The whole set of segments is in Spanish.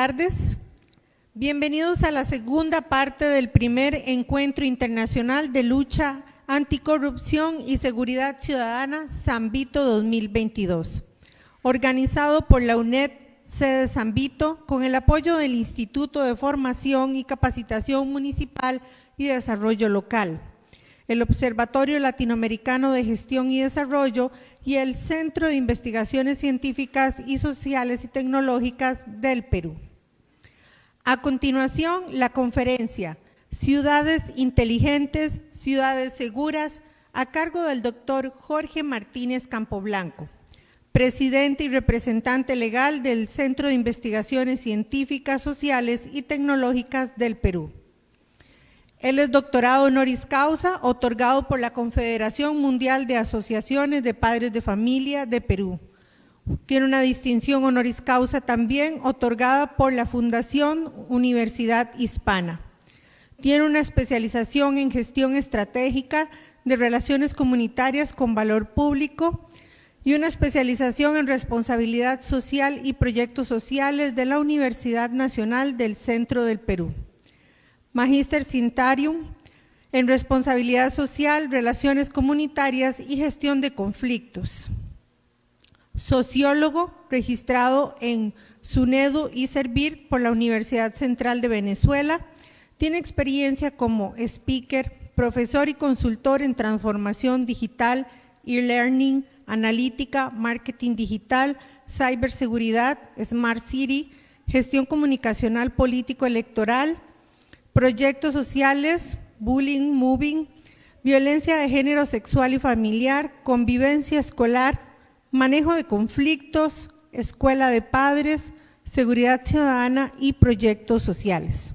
Tardes. Bienvenidos a la segunda parte del primer Encuentro Internacional de Lucha Anticorrupción y Seguridad Ciudadana San Vito 2022, organizado por la UNED sede San Vito con el apoyo del Instituto de Formación y Capacitación Municipal y Desarrollo Local, el Observatorio Latinoamericano de Gestión y Desarrollo y el Centro de Investigaciones Científicas y Sociales y Tecnológicas del Perú. A continuación, la conferencia Ciudades Inteligentes, Ciudades Seguras, a cargo del doctor Jorge Martínez Campoblanco, presidente y representante legal del Centro de Investigaciones Científicas, Sociales y Tecnológicas del Perú. Él es doctorado honoris causa, otorgado por la Confederación Mundial de Asociaciones de Padres de Familia de Perú. Tiene una distinción honoris causa también otorgada por la Fundación Universidad Hispana. Tiene una especialización en gestión estratégica de relaciones comunitarias con valor público y una especialización en responsabilidad social y proyectos sociales de la Universidad Nacional del Centro del Perú. Magíster Cintarium en Responsabilidad Social, Relaciones Comunitarias y Gestión de Conflictos. Sociólogo registrado en SUNEDU y Servir por la Universidad Central de Venezuela. Tiene experiencia como speaker, profesor y consultor en transformación digital, e-learning, analítica, marketing digital, ciberseguridad, smart city, gestión comunicacional político-electoral, proyectos sociales, bullying, moving, violencia de género sexual y familiar, convivencia escolar, manejo de conflictos, escuela de padres, seguridad ciudadana y proyectos sociales.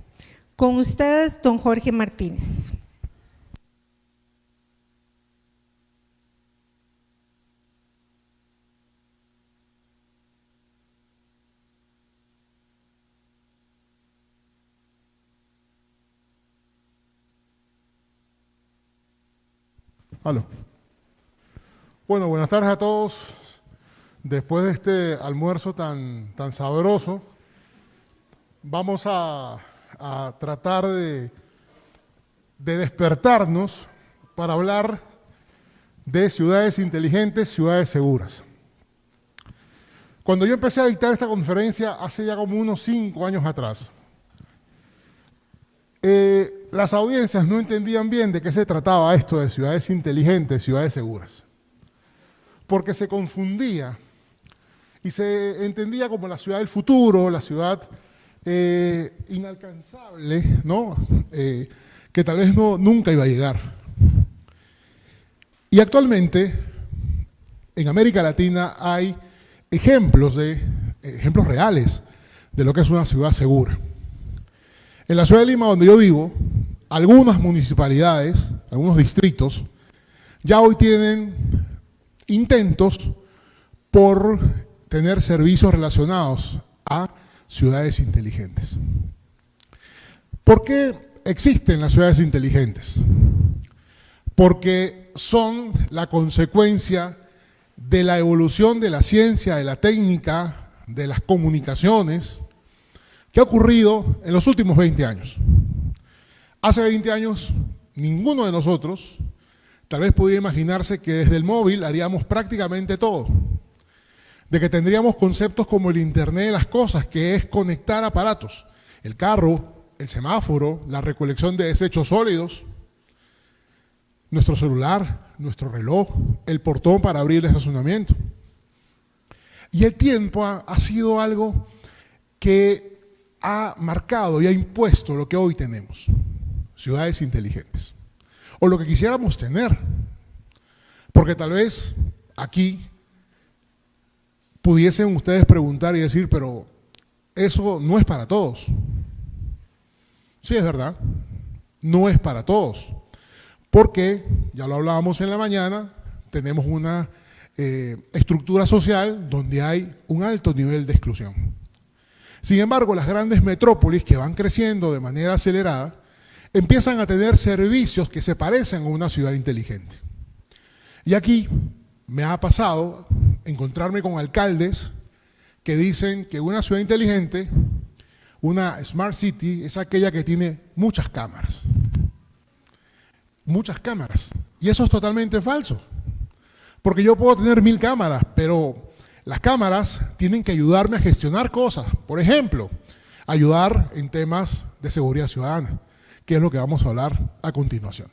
Con ustedes, don Jorge Martínez. Bueno, buenas tardes a todos. Después de este almuerzo tan, tan sabroso, vamos a, tratar de, de despertarnos para hablar de ciudades inteligentes, ciudades seguras. Cuando yo empecé a dictar esta conferencia hace ya como unos cinco años atrás, eh, las audiencias no entendían bien de qué se trataba esto de ciudades inteligentes, ciudades seguras. Porque se confundía y se entendía como la ciudad del futuro, la ciudad eh, inalcanzable, ¿no? Eh, que tal vez no, nunca iba a llegar. Y actualmente, en América Latina hay ejemplos, de, ejemplos reales de lo que es una ciudad segura. En la ciudad de Lima, donde yo vivo, algunas municipalidades, algunos distritos, ya hoy tienen intentos por tener servicios relacionados a ciudades inteligentes. ¿Por qué existen las ciudades inteligentes? Porque son la consecuencia de la evolución de la ciencia, de la técnica, de las comunicaciones, ¿Qué ha ocurrido en los últimos 20 años? Hace 20 años, ninguno de nosotros tal vez podía imaginarse que desde el móvil haríamos prácticamente todo. De que tendríamos conceptos como el Internet de las cosas, que es conectar aparatos, el carro, el semáforo, la recolección de desechos sólidos, nuestro celular, nuestro reloj, el portón para abrir el estacionamiento. Y el tiempo ha, sido algo que ha marcado y ha impuesto lo que hoy tenemos, ciudades inteligentes, o lo que quisiéramos tener, porque tal vez aquí pudiesen ustedes preguntar y decir, pero eso no es para todos. Sí, es verdad, no es para todos, porque, ya lo hablábamos en la mañana, tenemos una eh, estructura social donde hay un alto nivel de exclusión. Sin embargo, las grandes metrópolis que van creciendo de manera acelerada empiezan a tener servicios que se parecen a una ciudad inteligente. Y aquí me ha pasado encontrarme con alcaldes que dicen que una ciudad inteligente, una smart city, es aquella que tiene muchas cámaras. Muchas cámaras. Y eso es totalmente falso. Porque yo puedo tener mil cámaras, pero las cámaras tienen que ayudarme a gestionar cosas. Por ejemplo, ayudar en temas de seguridad ciudadana, que es lo que vamos a hablar a continuación.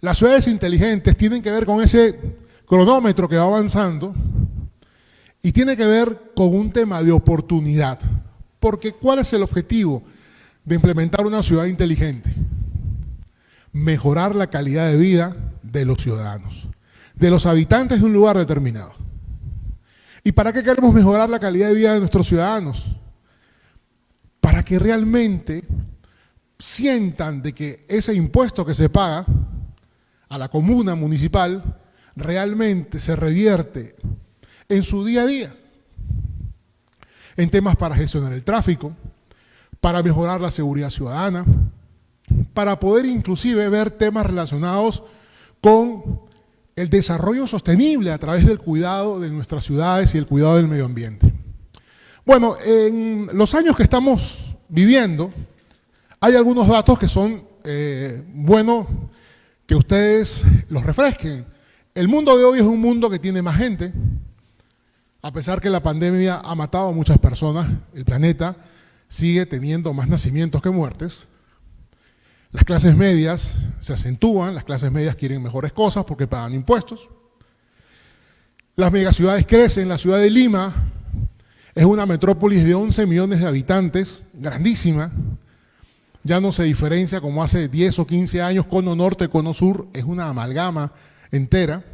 Las ciudades inteligentes tienen que ver con ese cronómetro que va avanzando y tiene que ver con un tema de oportunidad. Porque ¿cuál es el objetivo de implementar una ciudad inteligente? Mejorar la calidad de vida de los ciudadanos, de los habitantes de un lugar determinado. ¿Y para qué queremos mejorar la calidad de vida de nuestros ciudadanos? Para que realmente sientan de que ese impuesto que se paga a la comuna municipal realmente se revierte en su día a día, en temas para gestionar el tráfico, para mejorar la seguridad ciudadana, para poder inclusive ver temas relacionados con el desarrollo sostenible a través del cuidado de nuestras ciudades y el cuidado del medio ambiente. Bueno, en los años que estamos viviendo, hay algunos datos que son eh, buenos que ustedes los refresquen. El mundo de hoy es un mundo que tiene más gente, a pesar que la pandemia ha matado a muchas personas, el planeta sigue teniendo más nacimientos que muertes. Las clases medias se acentúan, las clases medias quieren mejores cosas porque pagan impuestos. Las megaciudades crecen, la ciudad de Lima es una metrópolis de 11 millones de habitantes, grandísima, ya no se diferencia como hace 10 o 15 años, cono norte, cono sur, es una amalgama entera.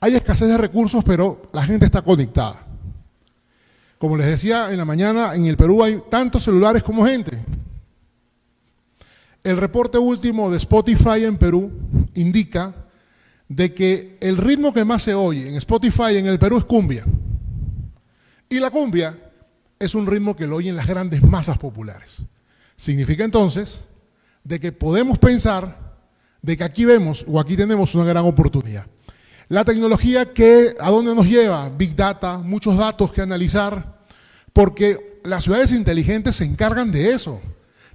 Hay escasez de recursos, pero la gente está conectada. Como les decía en la mañana, en el Perú hay tantos celulares como gente. El reporte último de Spotify en Perú indica de que el ritmo que más se oye en Spotify en el Perú es cumbia. Y la cumbia es un ritmo que lo oyen las grandes masas populares. Significa entonces de que podemos pensar de que aquí vemos o aquí tenemos una gran oportunidad. La tecnología que a dónde nos lleva, Big Data, muchos datos que analizar, porque las ciudades inteligentes se encargan de eso,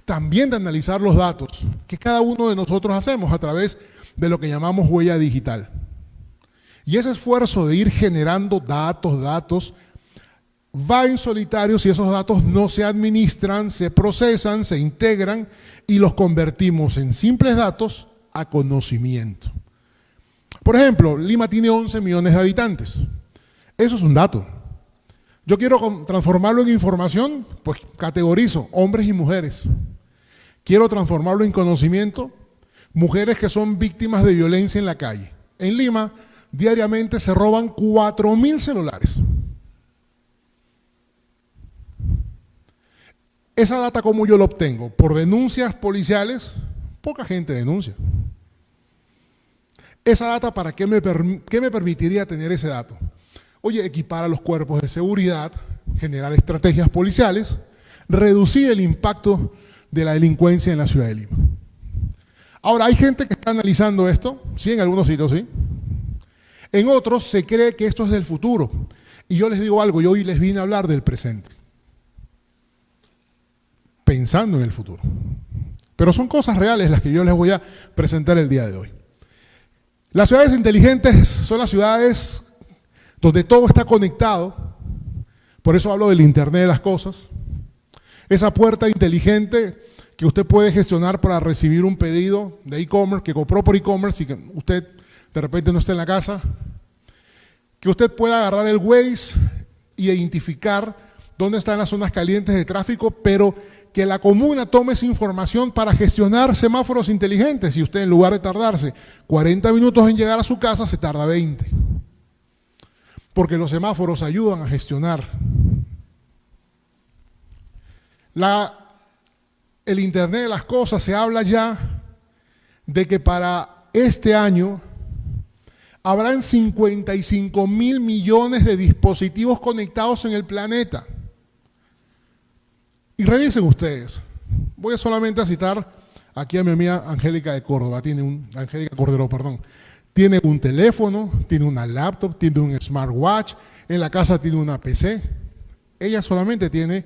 también de analizar los datos que cada uno de nosotros hacemos a través de lo que llamamos huella digital. Y ese esfuerzo de ir generando datos, datos, va en solitario si esos datos no se administran, se procesan, se integran y los convertimos en simples datos a conocimiento. Por ejemplo, Lima tiene 11 millones de habitantes. Eso es un dato. Yo quiero transformarlo en información, pues categorizo hombres y mujeres. Quiero transformarlo en conocimiento, mujeres que son víctimas de violencia en la calle. En Lima, diariamente se roban 4.000 celulares. Esa data, ¿cómo yo la obtengo? Por denuncias policiales, poca gente denuncia. Esa data, ¿para qué me, qué me permitiría tener ese dato? Oye, equipar a los cuerpos de seguridad, generar estrategias policiales, reducir el impacto de la delincuencia en la ciudad de Lima. Ahora, hay gente que está analizando esto, sí, en algunos sitios sí. En otros se cree que esto es del futuro. Y yo les digo algo, yo hoy les vine a hablar del presente pensando en el futuro. Pero son cosas reales las que yo les voy a presentar el día de hoy. Las ciudades inteligentes son las ciudades donde todo está conectado, por eso hablo del Internet de las cosas. Esa puerta inteligente que usted puede gestionar para recibir un pedido de e-commerce, que compró por e-commerce y que usted de repente no está en la casa. Que usted pueda agarrar el Waze y identificar dónde están las zonas calientes de tráfico, pero que la comuna tome esa información para gestionar semáforos inteligentes y usted en lugar de tardarse 40 minutos en llegar a su casa, se tarda 20. Porque los semáforos ayudan a gestionar. El Internet de las Cosas se habla ya de que para este año habrán 55 mil millones de dispositivos conectados en el planeta. Y revisen ustedes. Voy solamente a citar aquí a mi amiga Angélica de Córdoba, tiene un, Angélica Cordero, perdón. Tiene un teléfono, tiene una laptop, tiene un smartwatch, en la casa tiene una PC. Ella solamente tiene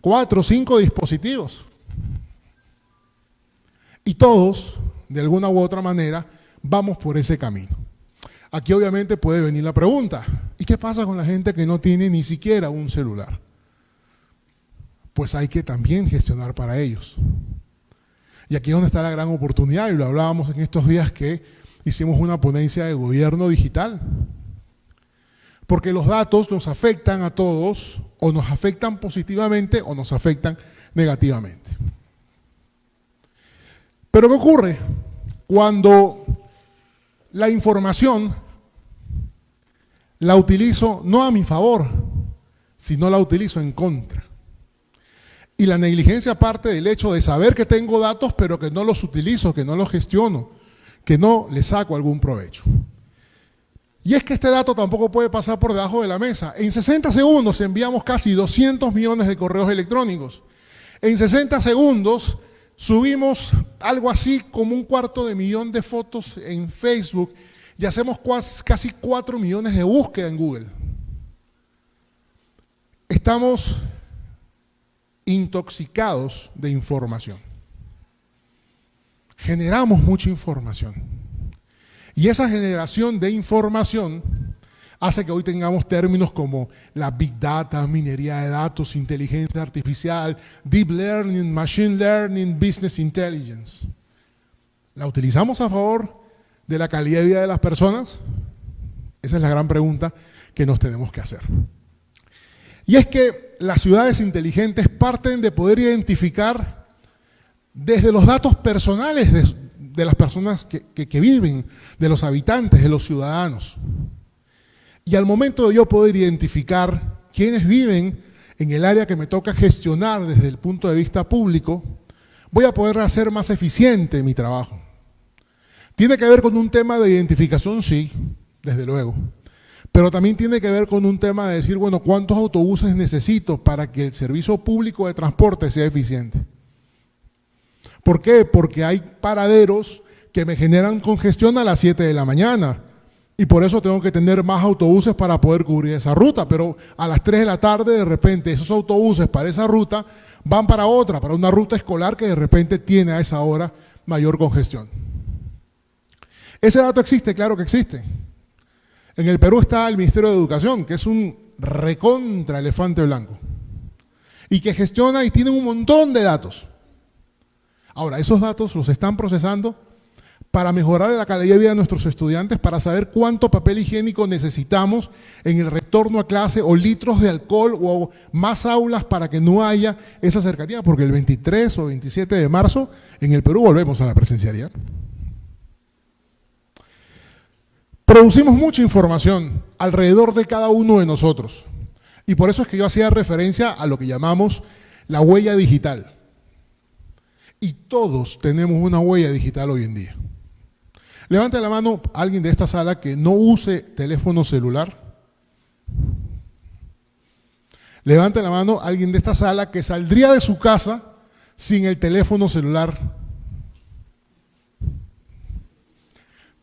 cuatro o cinco dispositivos. Y todos, de alguna u otra manera, vamos por ese camino. Aquí obviamente puede venir la pregunta, ¿y qué pasa con la gente que no tiene ni siquiera un celular? Pues hay que también gestionar para ellos. Y aquí es donde está la gran oportunidad, y lo hablábamos en estos días que hicimos una ponencia de gobierno digital. Porque los datos nos afectan a todos, o nos afectan positivamente o nos afectan negativamente. Pero ¿qué ocurre? Cuando la información la utilizo no a mi favor, sino la utilizo en contra. Y la negligencia parte del hecho de saber que tengo datos, pero que no los utilizo, que no los gestiono, que no le saco algún provecho. Y es que este dato tampoco puede pasar por debajo de la mesa. En 60 segundos enviamos casi 200 millones de correos electrónicos. En 60 segundos subimos algo así como un cuarto de millón de fotos en Facebook y hacemos casi 4 millones de búsquedas en Google. Estamos intoxicados de información. Generamos mucha información. Y esa generación de información hace que hoy tengamos términos como la big data, minería de datos, inteligencia artificial, deep learning, machine learning, business intelligence. ¿La utilizamos a favor de la calidad de vida de las personas? Esa es la gran pregunta que nos tenemos que hacer. Y es que las ciudades inteligentes parten de poder identificar desde los datos personales de, las personas que, viven, de los habitantes, de los ciudadanos. Y al momento de yo poder identificar quiénes viven en el área que me toca gestionar desde el punto de vista público, voy a poder hacer más eficiente mi trabajo. Tiene que ver con un tema de identificación, sí, desde luego. Pero también tiene que ver con un tema de decir, bueno, ¿cuántos autobuses necesito para que el servicio público de transporte sea eficiente? ¿Por qué? Porque hay paraderos que me generan congestión a las 7 de la mañana. Y por eso tengo que tener más autobuses para poder cubrir esa ruta. Pero a las 3 de la tarde, de repente, esos autobuses para esa ruta van para otra, para una ruta escolar que de repente tiene a esa hora mayor congestión. Ese dato existe, claro que existe. En el Perú está el Ministerio de Educación, que es un recontra elefante blanco. Y que gestiona y tiene un montón de datos. Ahora, esos datos los están procesando para mejorar la calidad de vida de nuestros estudiantes, para saber cuánto papel higiénico necesitamos en el retorno a clase, o litros de alcohol, o más aulas para que no haya esa cercanía, porque el 23 o 27 de marzo en el Perú volvemos a la presencialidad. Producimos mucha información alrededor de cada uno de nosotros. Y por eso es que yo hacía referencia a lo que llamamos la huella digital. Y todos tenemos una huella digital hoy en día. Levante la mano alguien de esta sala que no use teléfono celular. Levante la mano alguien de esta sala que saldría de su casa sin el teléfono celular.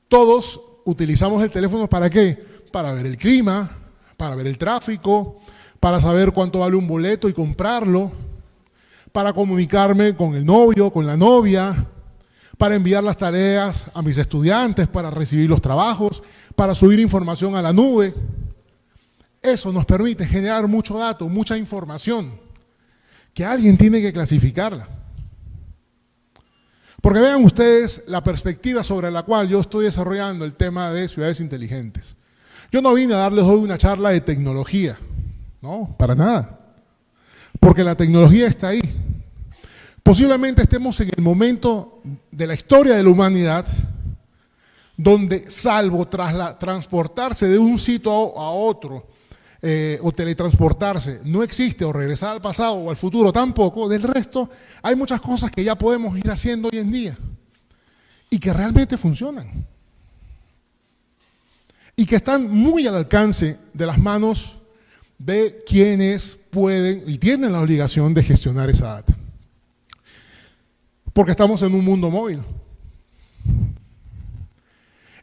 Todos utilizamos el teléfono para qué? Para ver el clima, para ver el tráfico, para saber cuánto vale un boleto y comprarlo para comunicarme con el novio, con la novia, para enviar las tareas a mis estudiantes, para recibir los trabajos, para subir información a la nube. Eso nos permite generar mucho dato, mucha información, que alguien tiene que clasificarla. Porque vean ustedes la perspectiva sobre la cual yo estoy desarrollando el tema de ciudades inteligentes. Yo no vine a darles hoy una charla de tecnología, no, para nada. Porque la tecnología está ahí. Posiblemente estemos en el momento de la historia de la humanidad donde, salvo transportarse de un sitio a, otro, eh, o teletransportarse, no existe, o regresar al pasado o al futuro tampoco, del resto hay muchas cosas que ya podemos ir haciendo hoy en día y que realmente funcionan. Y que están muy al alcance de las manos de quienes pueden y tienen la obligación de gestionar esa data porque estamos en un mundo móvil.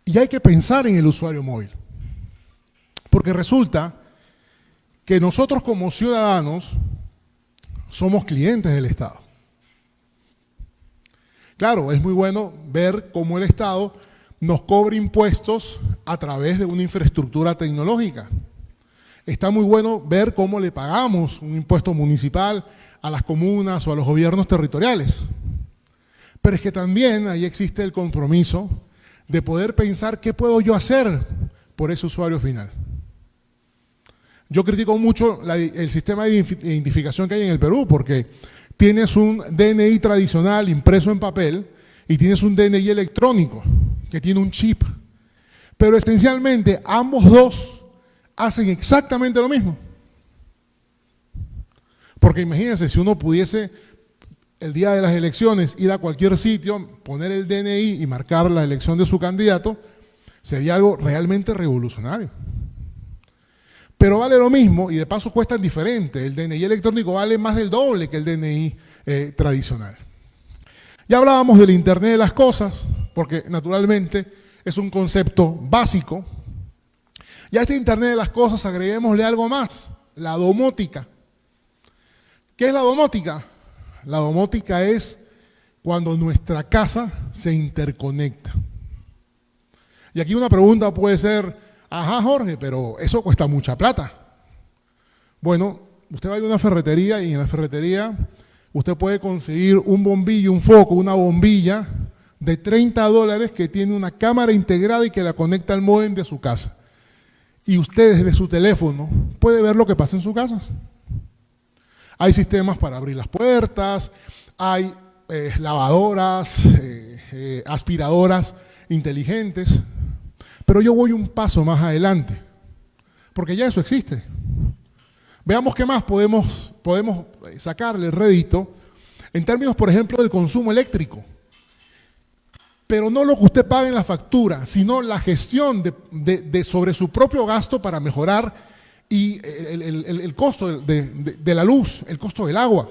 Y hay que pensar en el usuario móvil. Porque resulta que nosotros como ciudadanos somos clientes del Estado. Claro, es muy bueno ver cómo el Estado nos cobra impuestos a través de una infraestructura tecnológica. Está muy bueno ver cómo le pagamos un impuesto municipal a las comunas o a los gobiernos territoriales. Pero es que también ahí existe el compromiso de poder pensar qué puedo yo hacer por ese usuario final. Yo critico mucho el sistema de identificación que hay en el Perú porque tienes un DNI tradicional impreso en papel y tienes un DNI electrónico que tiene un chip. Pero esencialmente ambos dos hacen exactamente lo mismo. Porque imagínense, si uno pudiese el día de las elecciones ir a cualquier sitio, poner el DNI y marcar la elección de su candidato, sería algo realmente revolucionario. Pero vale lo mismo y de paso cuesta diferente. El DNI electrónico vale más del doble que el DNI eh, tradicional. Ya hablábamos del Internet de las cosas, porque naturalmente es un concepto básico. Y a este Internet de las cosas agreguémosle algo más, la domótica. ¿Qué es la domótica? La domótica es cuando nuestra casa se interconecta. Y aquí una pregunta puede ser, ajá Jorge, pero eso cuesta mucha plata. Bueno, usted va a una ferretería y en la ferretería usted puede conseguir un bombillo, un foco, una bombilla de 30 dólares que tiene una cámara integrada y que la conecta al modem de su casa. Y usted desde su teléfono puede ver lo que pasa en su casa. Hay sistemas para abrir las puertas, hay eh, lavadoras, eh, eh, aspiradoras inteligentes, pero yo voy un paso más adelante, porque ya eso existe. Veamos qué más podemos, podemos sacarle rédito en términos, por ejemplo, del consumo eléctrico. Pero no lo que usted paga en la factura, sino la gestión de sobre su propio gasto para mejorar y el, costo de, la luz, el costo del agua,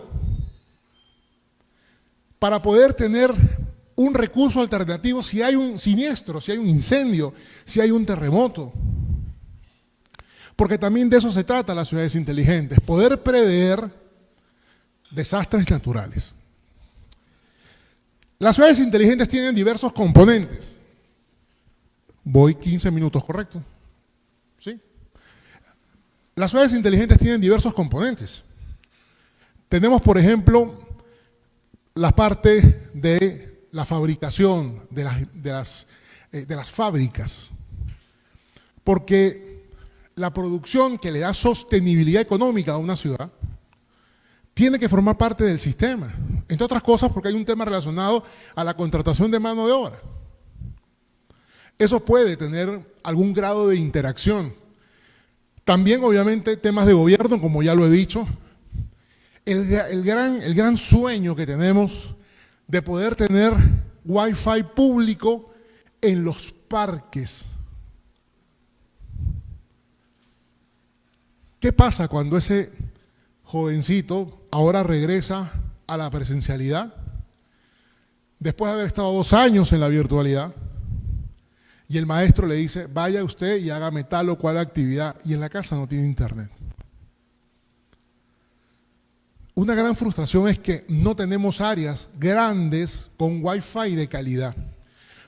para poder tener un recurso alternativo si hay un siniestro, si hay un incendio, si hay un terremoto. Porque también de eso se trata las ciudades inteligentes, poder prever desastres naturales. Las ciudades inteligentes tienen diversos componentes. Voy 15 minutos, ¿correcto? Las ciudades inteligentes tienen diversos componentes. Tenemos, por ejemplo, la parte de la fabricación, de las, de las, eh, fábricas, porque la producción que le da sostenibilidad económica a una ciudad tiene que formar parte del sistema, entre otras cosas porque hay un tema relacionado a la contratación de mano de obra. Eso puede tener algún grado de interacción también, obviamente, temas de gobierno, como ya lo he dicho. El, gran, el gran sueño que tenemos de poder tener Wi-Fi público en los parques. ¿Qué pasa cuando ese jovencito ahora regresa a la presencialidad? Después de haber estado dos años en la virtualidad, y el maestro le dice, vaya usted y hágame tal o cual actividad, y en la casa no tiene internet. Una gran frustración es que no tenemos áreas grandes con wifi de calidad.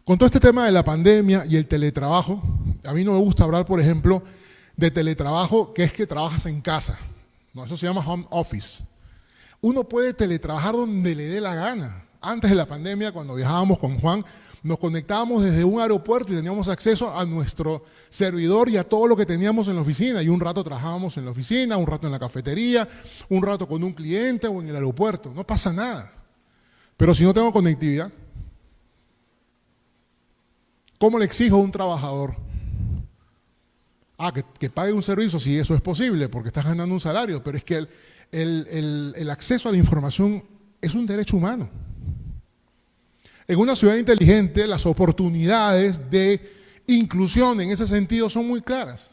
Con todo este tema de la pandemia y el teletrabajo, a mí no me gusta hablar, por ejemplo, de teletrabajo, que es que trabajas en casa. No, eso se llama home office. Uno puede teletrabajar donde le dé la gana. Antes de la pandemia, cuando viajábamos con Juan, nos conectábamos desde un aeropuerto y teníamos acceso a nuestro servidor y a todo lo que teníamos en la oficina. Y un rato trabajábamos en la oficina, un rato en la cafetería, un rato con un cliente o en el aeropuerto. No pasa nada. Pero si no tengo conectividad, ¿cómo le exijo a un trabajador? Ah, que, pague un servicio, si eso es posible, porque estás ganando un salario, pero es que el acceso a la información es un derecho humano. En una ciudad inteligente las oportunidades de inclusión en ese sentido son muy claras.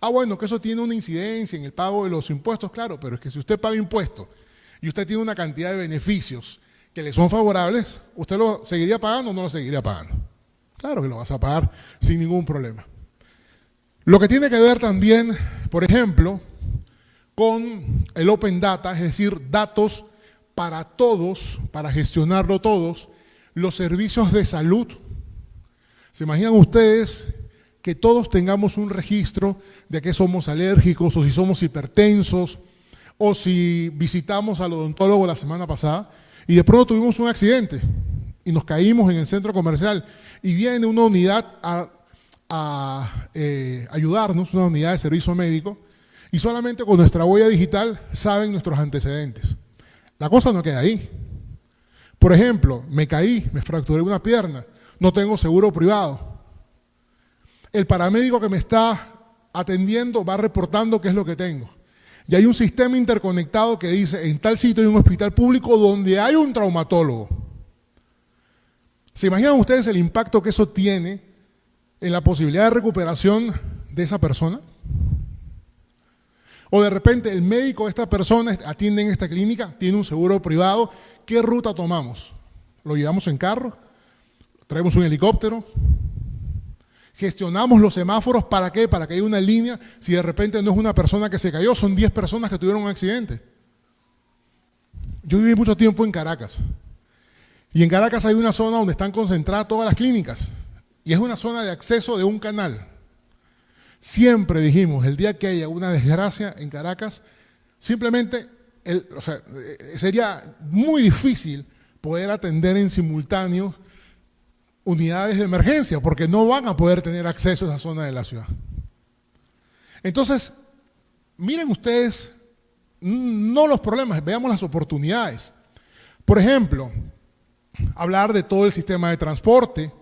Ah, bueno, que eso tiene una incidencia en el pago de los impuestos, claro, pero es que si usted paga impuestos y usted tiene una cantidad de beneficios que le son favorables, ¿usted lo seguiría pagando o no lo seguiría pagando? Claro que lo vas a pagar sin ningún problema. Lo que tiene que ver también, por ejemplo, con el Open Data, es decir, datos para todos, para gestionarlo todos, los servicios de salud. ¿Se imaginan ustedes que todos tengamos un registro de que somos alérgicos o si somos hipertensos o si visitamos al odontólogo la semana pasada y de pronto tuvimos un accidente y nos caímos en el centro comercial y viene una unidad a, eh, ayudarnos, una unidad de servicio médico, y solamente con nuestra huella digital saben nuestros antecedentes. La cosa no queda ahí. Por ejemplo, me caí, me fracturé una pierna, no tengo seguro privado. El paramédico que me está atendiendo va reportando qué es lo que tengo. Y hay un sistema interconectado que dice, en tal sitio hay un hospital público donde hay un traumatólogo. ¿Se imaginan ustedes el impacto que eso tiene en la posibilidad de recuperación de esa persona? O de repente el médico de esta persona atiende en esta clínica, tiene un seguro privado, ¿qué ruta tomamos? ¿Lo llevamos en carro? ¿Traemos un helicóptero? Gestionamos los semáforos, ¿para qué? Para que haya una línea, si de repente no es una persona que se cayó, son 10 personas que tuvieron un accidente. Yo viví mucho tiempo en Caracas. Y en Caracas hay una zona donde están concentradas todas las clínicas. Y es una zona de acceso de un canal. Siempre dijimos, el día que haya una desgracia en Caracas, simplemente sería muy difícil poder atender en simultáneo unidades de emergencia, porque no van a poder tener acceso a esa zona de la ciudad. Entonces, miren ustedes, no los problemas, veamos las oportunidades. Por ejemplo, hablar de todo el sistema de transporte,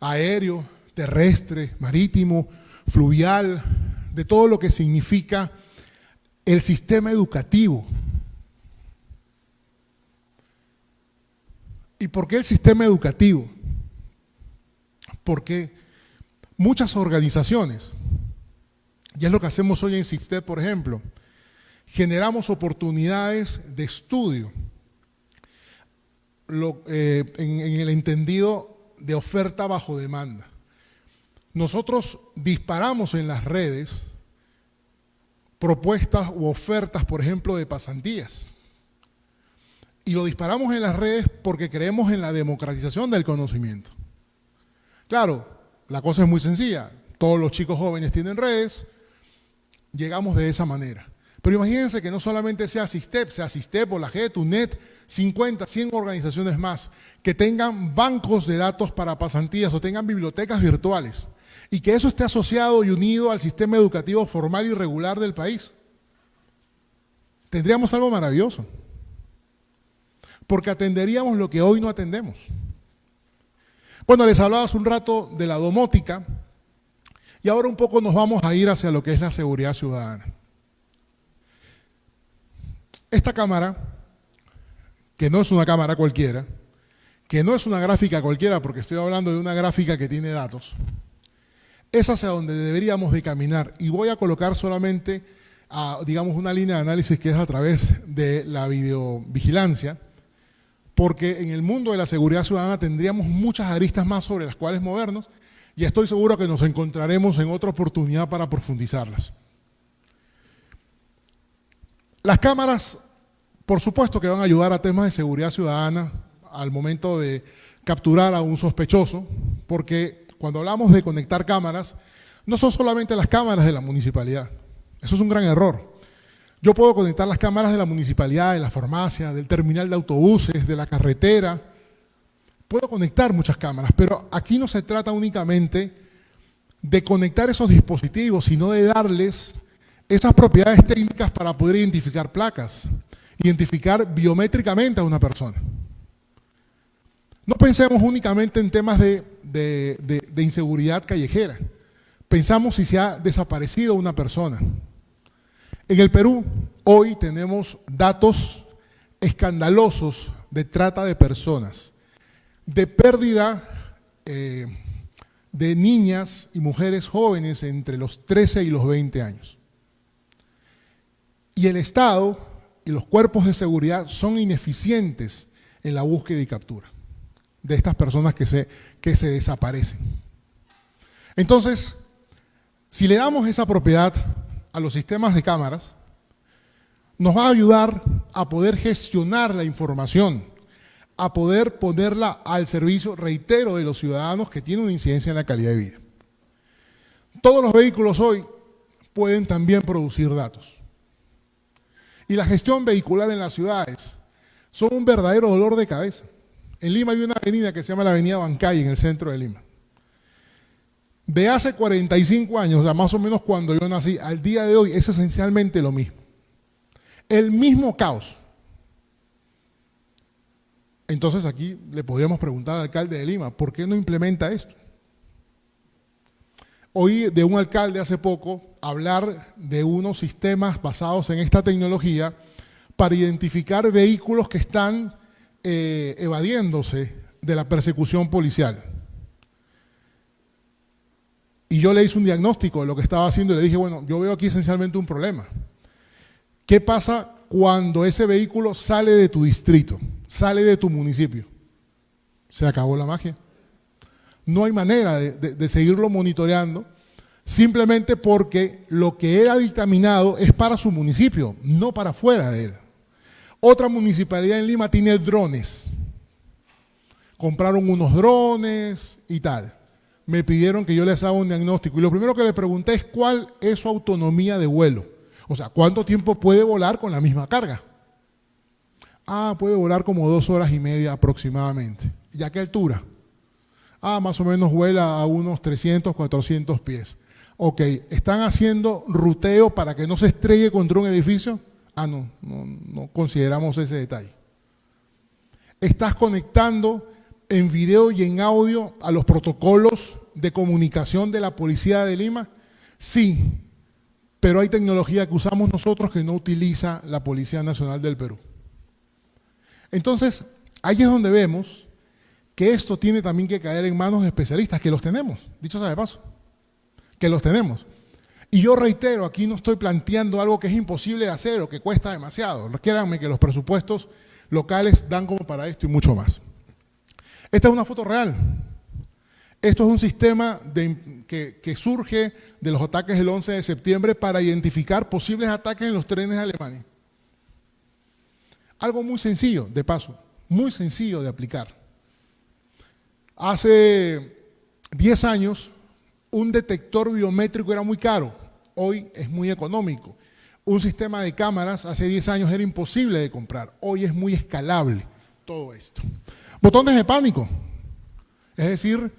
aéreo, terrestre, marítimo, fluvial, de todo lo que significa el sistema educativo. ¿Y por qué el sistema educativo? porque muchas organizaciones, y es lo que hacemos hoy en SISTED, por ejemplo, generamos oportunidades de estudio eh, en el entendido de oferta bajo demanda. Nosotros disparamos en las redes propuestas u ofertas, por ejemplo, de pasantías. Y lo disparamos en las redes porque creemos en la democratización del conocimiento. Claro, la cosa es muy sencilla. Todos los chicos jóvenes tienen redes, llegamos de esa manera. Pero imagínense que no solamente sea SISTEP, sea SISTEP o la GET, UNED, 50, 100 organizaciones más, que tengan bancos de datos para pasantías o tengan bibliotecas virtuales y que eso esté asociado y unido al sistema educativo formal y regular del país. Tendríamos algo maravilloso, porque atenderíamos lo que hoy no atendemos. Bueno, les hablaba hace un rato de la domótica y ahora un poco nos vamos a ir hacia lo que es la seguridad ciudadana. Esta cámara, que no es una cámara cualquiera, que no es una gráfica cualquiera, porque estoy hablando de una gráfica que tiene datos, es hacia donde deberíamos de caminar. Y voy a colocar solamente, digamos, una línea de análisis que es a través de la videovigilancia, porque en el mundo de la seguridad ciudadana tendríamos muchas aristas más sobre las cuales movernos y estoy seguro que nos encontraremos en otra oportunidad para profundizarlas. Las cámaras, por supuesto que van a ayudar a temas de seguridad ciudadana al momento de capturar a un sospechoso, porque cuando hablamos de conectar cámaras, no son solamente las cámaras de la municipalidad. Eso es un gran error. Yo puedo conectar las cámaras de la municipalidad, de la farmacia, del terminal de autobuses, de la carretera. Puedo conectar muchas cámaras, pero aquí no se trata únicamente de conectar esos dispositivos, sino de darles esas propiedades técnicas para poder identificar placas, identificar biométricamente a una persona. No pensemos únicamente en temas de, de inseguridad callejera. Pensamos si se ha desaparecido una persona. En el Perú hoy tenemos datos escandalosos de trata de personas, de pérdida eh, de niñas y mujeres jóvenes entre los 13 y los 20 años. Y el Estado y los cuerpos de seguridad son ineficientes en la búsqueda y captura. De estas personas que se, que se desaparecen. Entonces, si le damos esa propiedad a los sistemas de cámaras, nos va a ayudar a poder gestionar la información, a poder ponerla al servicio, reitero, de los ciudadanos que tienen una incidencia en la calidad de vida. Todos los vehículos hoy pueden también producir datos. Y la gestión vehicular en las ciudades son un verdadero dolor de cabeza. En Lima hay una avenida que se llama la Avenida Bancay, en el centro de Lima. De hace 45 años, o sea, más o menos cuando yo nací, al día de hoy es esencialmente lo mismo. El mismo caos. Entonces aquí le podríamos preguntar al alcalde de Lima, ¿por qué no implementa esto? Oí de un alcalde hace poco hablar de unos sistemas basados en esta tecnología para identificar vehículos que están eh, evadiéndose de la persecución policial. Y yo le hice un diagnóstico de lo que estaba haciendo y le dije, bueno, yo veo aquí esencialmente un problema. ¿Qué pasa cuando ese vehículo sale de tu distrito? sale de tu municipio. Se acabó la magia. No hay manera de, seguirlo monitoreando simplemente porque lo que era dictaminado es para su municipio, no para fuera de él. Otra municipalidad en Lima tiene drones. Compraron unos drones y tal. Me pidieron que yo les haga un diagnóstico. Y lo primero que le pregunté es cuál es su autonomía de vuelo. O sea, ¿cuánto tiempo puede volar con la misma carga? Ah, puede volar como dos horas y media aproximadamente. ¿Y a qué altura? Ah, más o menos vuela a unos 300, 400 pies. Ok, ¿están haciendo ruteo para que no se estrelle contra un edificio? Ah, no, no, no consideramos ese detalle. ¿Estás conectando en video y en audio a los protocolos de comunicación de la Policía de Lima? Sí, pero hay tecnología que usamos nosotros que no utiliza la Policía Nacional del Perú. Entonces, ahí es donde vemos que esto tiene también que caer en manos de especialistas, que los tenemos, dicho sea de paso, que los tenemos. Y yo reitero, aquí no estoy planteando algo que es imposible de hacer o que cuesta demasiado. Créanme que los presupuestos locales dan como para esto y mucho más. Esta es una foto real. Esto es un sistema que, que, surge de los ataques del 11 de septiembre para identificar posibles ataques en los trenes de Alemania. Algo muy sencillo, de paso, muy sencillo de aplicar. Hace 10 años, un detector biométrico era muy caro, hoy es muy económico. Un sistema de cámaras hace 10 años era imposible de comprar, hoy es muy escalable todo esto. Botones de pánico, es decir,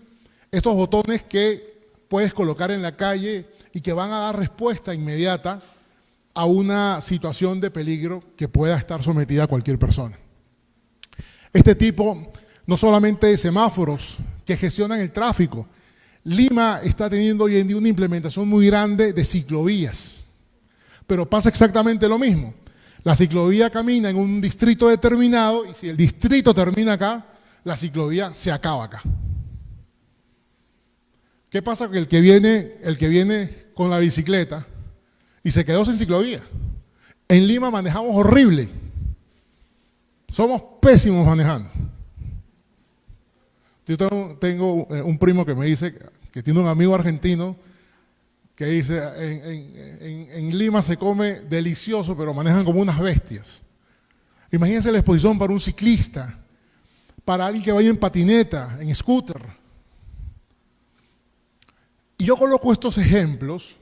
estos botones que puedes colocar en la calle y que van a dar respuesta inmediata a una situación de peligro que pueda estar sometida a cualquier persona. Este tipo, no solamente de semáforos que gestionan el tráfico, Lima está teniendo hoy en día una implementación muy grande de ciclovías, pero pasa exactamente lo mismo. La ciclovía camina en un distrito determinado y si el distrito termina acá, la ciclovía se acaba acá. ¿Qué pasa? Que el que viene, el que viene con la bicicleta y se quedó sin ciclovía. En Lima manejamos horrible. Somos pésimos manejando. Yo tengo, eh, un primo que me dice que tiene un amigo argentino que dice, en, Lima se come delicioso, pero manejan como unas bestias. Imagínense la exposición para un ciclista, para alguien que vaya en patineta, en scooter. Y yo coloco estos ejemplos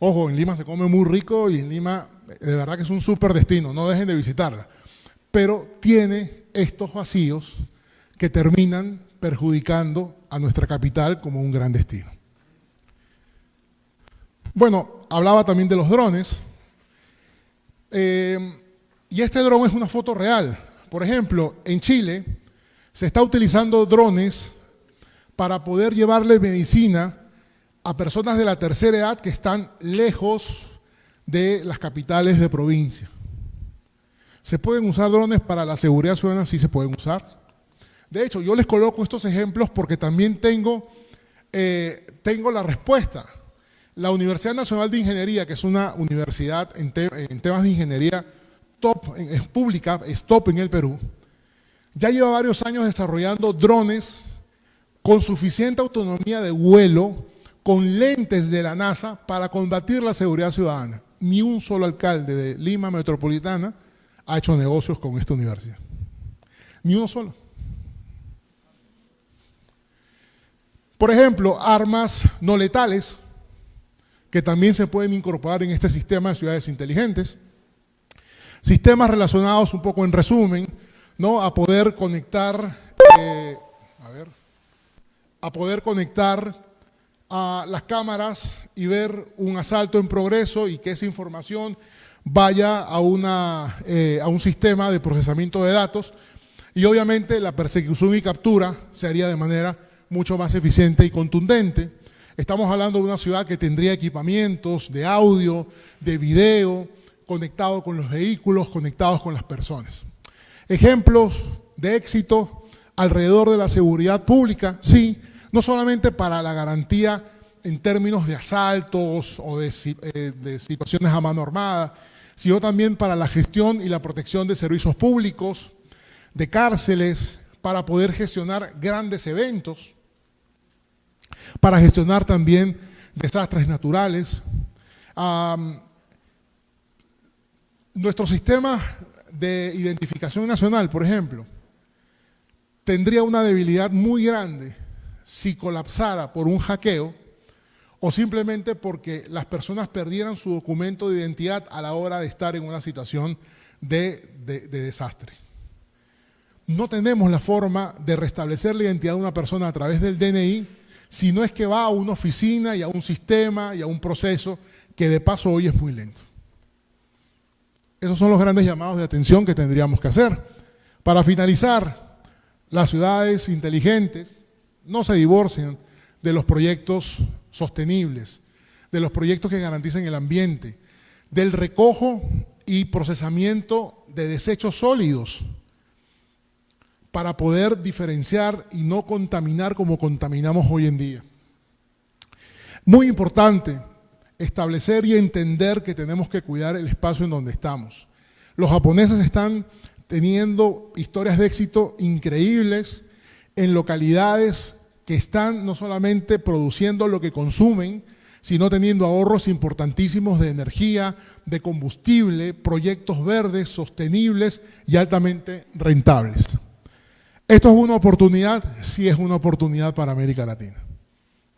Ojo, en Lima se come muy rico y en Lima de verdad que es un súper destino, no dejen de visitarla. Pero tiene estos vacíos que terminan perjudicando a nuestra capital como un gran destino. Bueno, hablaba también de los drones. Eh, y este dron es una foto real. Por ejemplo, en Chile se está utilizando drones para poder llevarle medicina a personas de la tercera edad que están lejos de las capitales de provincia. ¿Se pueden usar drones para la seguridad ciudadana? Sí se pueden usar. De hecho, yo les coloco estos ejemplos porque también tengo, eh, tengo la respuesta. La Universidad Nacional de Ingeniería, que es una universidad en, temas de ingeniería top, es pública, es top en el Perú, ya lleva varios años desarrollando drones con suficiente autonomía de vuelo, con lentes de la NASA para combatir la seguridad ciudadana. Ni un solo alcalde de Lima Metropolitana ha hecho negocios con esta universidad. Ni uno solo. Por ejemplo, armas no letales, que también se pueden incorporar en este sistema de ciudades inteligentes. Sistemas relacionados, un poco en resumen, ¿no? a poder conectar, eh, a poder conectar a las cámaras y ver un asalto en progreso y que esa información vaya a, una, eh, a un sistema de procesamiento de datos y obviamente la persecución y captura se haría de manera mucho más eficiente y contundente. Estamos hablando de una ciudad que tendría equipamientos de audio, de video, conectado con los vehículos, conectados con las personas. Ejemplos de éxito alrededor de la seguridad pública, sí, no solamente para la garantía en términos de asaltos o de, eh, de, situaciones a mano armada, sino también para la gestión y la protección de servicios públicos, de cárceles, para poder gestionar grandes eventos, para gestionar también desastres naturales. nuestro sistema de identificación nacional, por ejemplo, tendría una debilidad muy grande si colapsara por un hackeo o simplemente porque las personas perdieran su documento de identidad a la hora de estar en una situación de, de desastre. No tenemos la forma de restablecer la identidad de una persona a través del DNI si no es que va a una oficina y a un sistema y a un proceso que de paso hoy es muy lento. Esos son los grandes llamados de atención que tendríamos que hacer. Para finalizar, las ciudades inteligentes no se divorcian de los proyectos sostenibles, de los proyectos que garanticen el ambiente, del recojo y procesamiento de desechos sólidos, para poder diferenciar y no contaminar como contaminamos hoy en día. Muy importante establecer y entender que tenemos que cuidar el espacio en donde estamos. Los japoneses están teniendo historias de éxito increíbles en localidades que están no solamente produciendo lo que consumen, sino teniendo ahorros importantísimos de energía, de combustible, proyectos verdes, sostenibles y altamente rentables. ¿Esto es una oportunidad? Sí es una oportunidad para América Latina.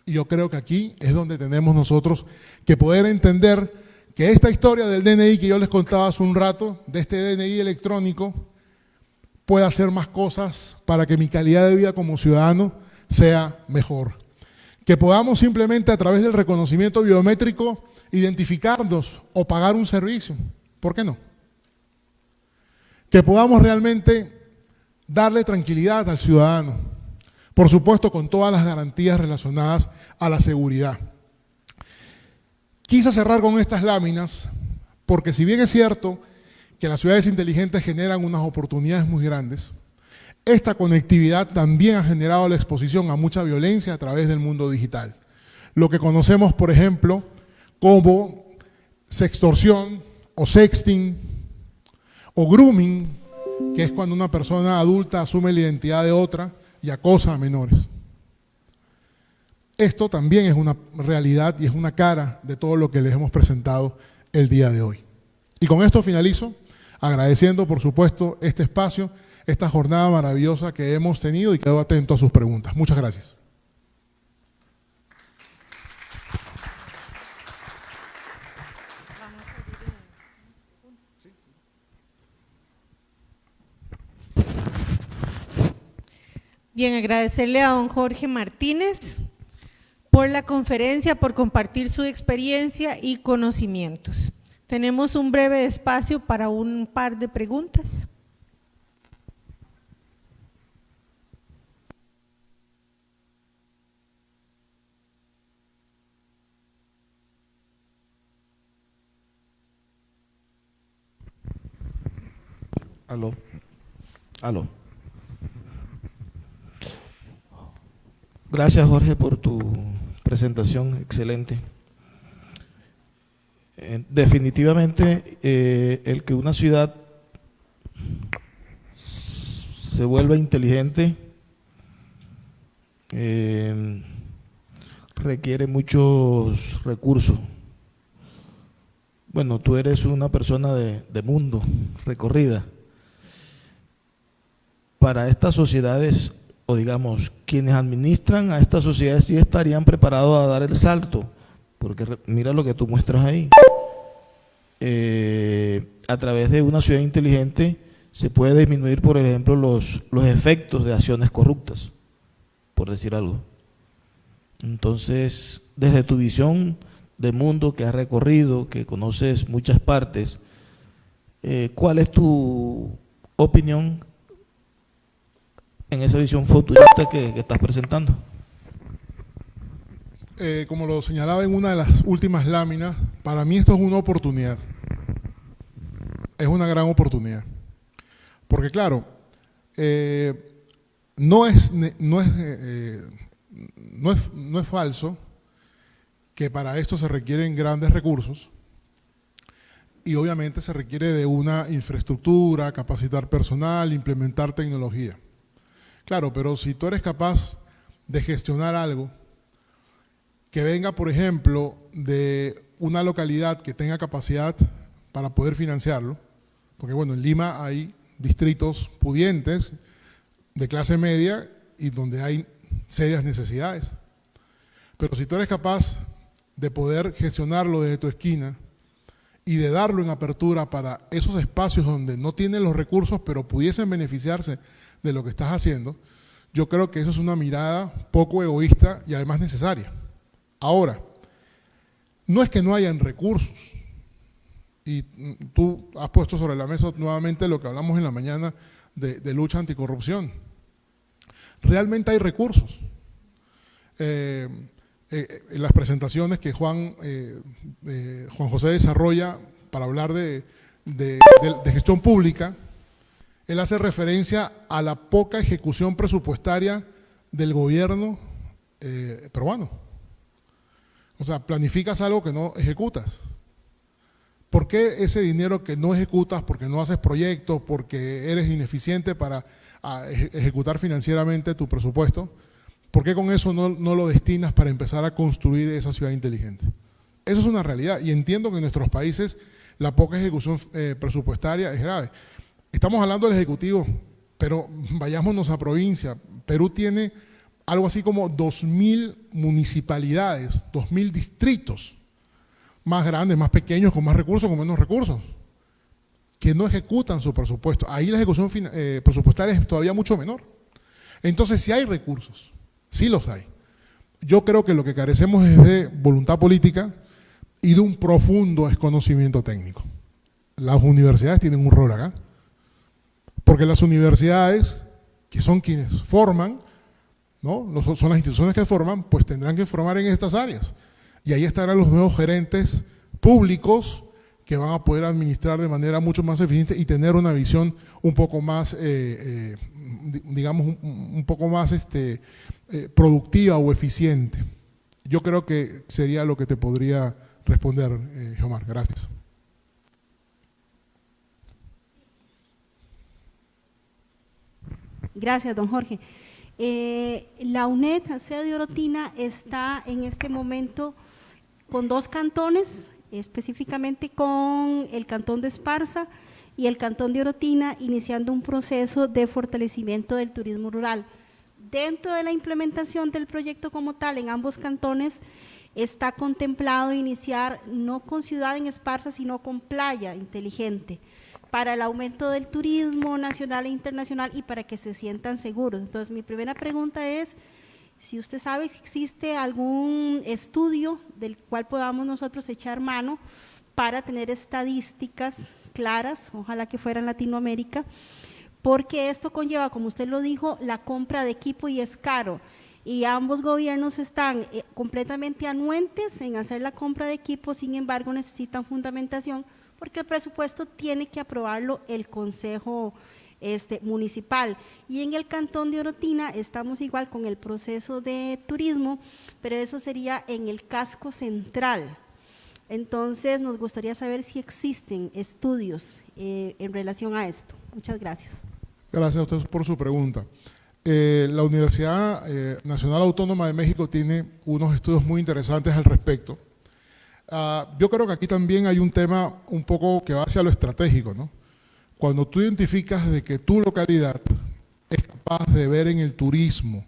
Y yo creo que aquí es donde tenemos nosotros que poder entender que esta historia del DNI que yo les contaba hace un rato, de este DNI electrónico, puede hacer más cosas para que mi calidad de vida como ciudadano sea mejor. Que podamos simplemente a través del reconocimiento biométrico identificarnos o pagar un servicio. ¿Por qué no? Que podamos realmente darle tranquilidad al ciudadano, por supuesto con todas las garantías relacionadas a la seguridad. Quise cerrar con estas láminas porque si bien es cierto que las ciudades inteligentes generan unas oportunidades muy grandes, esta conectividad también ha generado la exposición a mucha violencia a través del mundo digital. Lo que conocemos, por ejemplo, como sextorsión o sexting o grooming, que es cuando una persona adulta asume la identidad de otra y acosa a menores. Esto también es una realidad y es una cara de todo lo que les hemos presentado el día de hoy. Y con esto finalizo, agradeciendo por supuesto este espacio, esta jornada maravillosa que hemos tenido y quedo atento a sus preguntas. Muchas gracias. Bien, agradecerle a don Jorge Martínez por la conferencia, por compartir su experiencia y conocimientos. Tenemos un breve espacio para un par de preguntas. Aló. Aló. Gracias Jorge por tu presentación excelente. Eh, definitivamente eh, el que una ciudad se vuelva inteligente eh, requiere muchos recursos. Bueno, tú eres una persona de, de mundo, recorrida. Para estas sociedades, o digamos, quienes administran a estas sociedades sí estarían preparados a dar el salto, porque mira lo que tú muestras ahí. Eh, a través de una ciudad inteligente se puede disminuir, por ejemplo, los, los efectos de acciones corruptas, por decir algo. Entonces, desde tu visión de mundo que has recorrido, que conoces muchas partes, eh, ¿cuál es tu opinión en esa visión futurista que, estás presentando? Eh, como lo señalaba en una de las últimas láminas, para mí esto es una oportunidad. Es una gran oportunidad. Porque claro, eh, no, es, no, es, eh, no, es, no es falso que para esto se requieren grandes recursos y obviamente se requiere de una infraestructura, capacitar personal, implementar tecnología. Claro, pero si tú eres capaz de gestionar algo que venga, por ejemplo, de una localidad que tenga capacidad para poder financiarlo, porque bueno, en Lima hay distritos pudientes de clase media y donde hay serias necesidades. Pero si tú eres capaz de poder gestionarlo desde tu esquina y de darlo en apertura para esos espacios donde no tienen los recursos, pero pudiesen beneficiarse de lo que estás haciendo, yo creo que eso es una mirada poco egoísta y además necesaria. Ahora, no es que no hayan recursos, y tú has puesto sobre la mesa nuevamente lo que hablamos en la mañana de, lucha anticorrupción. Realmente hay recursos. Eh, eh, en las presentaciones que Juan, eh, Juan José desarrolla para hablar de, de, gestión pública, él hace referencia a la poca ejecución presupuestaria del gobierno peruano. O sea, planificas algo que no ejecutas. ¿Por qué ese dinero que no ejecutas porque no haces proyectos, porque eres ineficiente para ejecutar financieramente tu presupuesto? ¿Por qué con eso no, lo destinas para empezar a construir esa ciudad inteligente? Eso es una realidad y entiendo que en nuestros países la poca ejecución eh, presupuestaria es grave. Estamos hablando del Ejecutivo, pero vayámonos a provincia. Perú tiene algo así como 2.000 municipalidades, 2.000 distritos, más grandes, más pequeños, con más recursos, con menos recursos, que no ejecutan su presupuesto. Ahí la ejecución eh, presupuestaria es todavía mucho menor. Entonces, si hay recursos, sí los hay. Yo creo que lo que carecemos es de voluntad política y de un profundo desconocimiento técnico. Las universidades tienen un rol acá, porque las universidades, que son quienes forman, ¿no? son las instituciones que forman, pues tendrán que formar en estas áreas. Y ahí estarán los nuevos gerentes públicos que van a poder administrar de manera mucho más eficiente y tener una visión un poco más, eh, eh, digamos, un, poco más este, eh, productiva o eficiente. Yo creo que sería lo que te podría responder, eh, Omar. Gracias. Gracias, don Jorge. Eh, la UNED, sede de Orotina, está en este momento con dos cantones, específicamente con el cantón de Esparza y el cantón de Orotina, iniciando un proceso de fortalecimiento del turismo rural. Dentro de la implementación del proyecto como tal, en ambos cantones, está contemplado iniciar no con ciudad en Esparza, sino con playa inteligente para el aumento del turismo nacional e internacional y para que se sientan seguros. Entonces, mi primera pregunta es, si usted sabe si existe algún estudio del cual podamos nosotros echar mano para tener estadísticas claras, ojalá que fuera en Latinoamérica, porque esto conlleva, como usted lo dijo, la compra de equipo y es caro. Y ambos gobiernos están eh, completamente anuentes en hacer la compra de equipo, sin embargo necesitan fundamentación porque el presupuesto tiene que aprobarlo el Consejo este, Municipal. Y en el Cantón de Orotina estamos igual con el proceso de turismo, pero eso sería en el casco central. Entonces, nos gustaría saber si existen estudios eh, en relación a esto. Muchas gracias. Gracias a usted por su pregunta. Eh, la Universidad eh, Nacional Autónoma de México tiene unos estudios muy interesantes al respecto. Ah, yo creo que aquí también hay un tema un poco que va hacia lo estratégico, ¿no? Cuando tú identificas de que tu localidad es capaz de ver en el turismo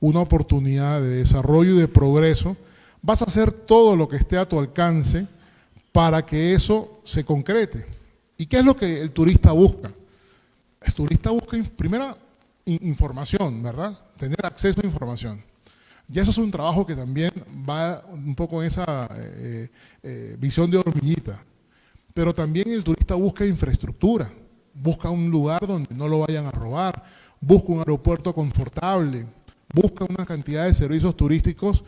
una oportunidad de desarrollo y de progreso, vas a hacer todo lo que esté a tu alcance para que eso se concrete. ¿Y qué es lo que el turista busca? El turista busca, primero, información, ¿verdad? Tener acceso a información. Y eso es un trabajo que también va un poco en esa eh, eh, visión de hormiguita. Pero también el turista busca infraestructura, busca un lugar donde no lo vayan a robar, busca un aeropuerto confortable, busca una cantidad de servicios turísticos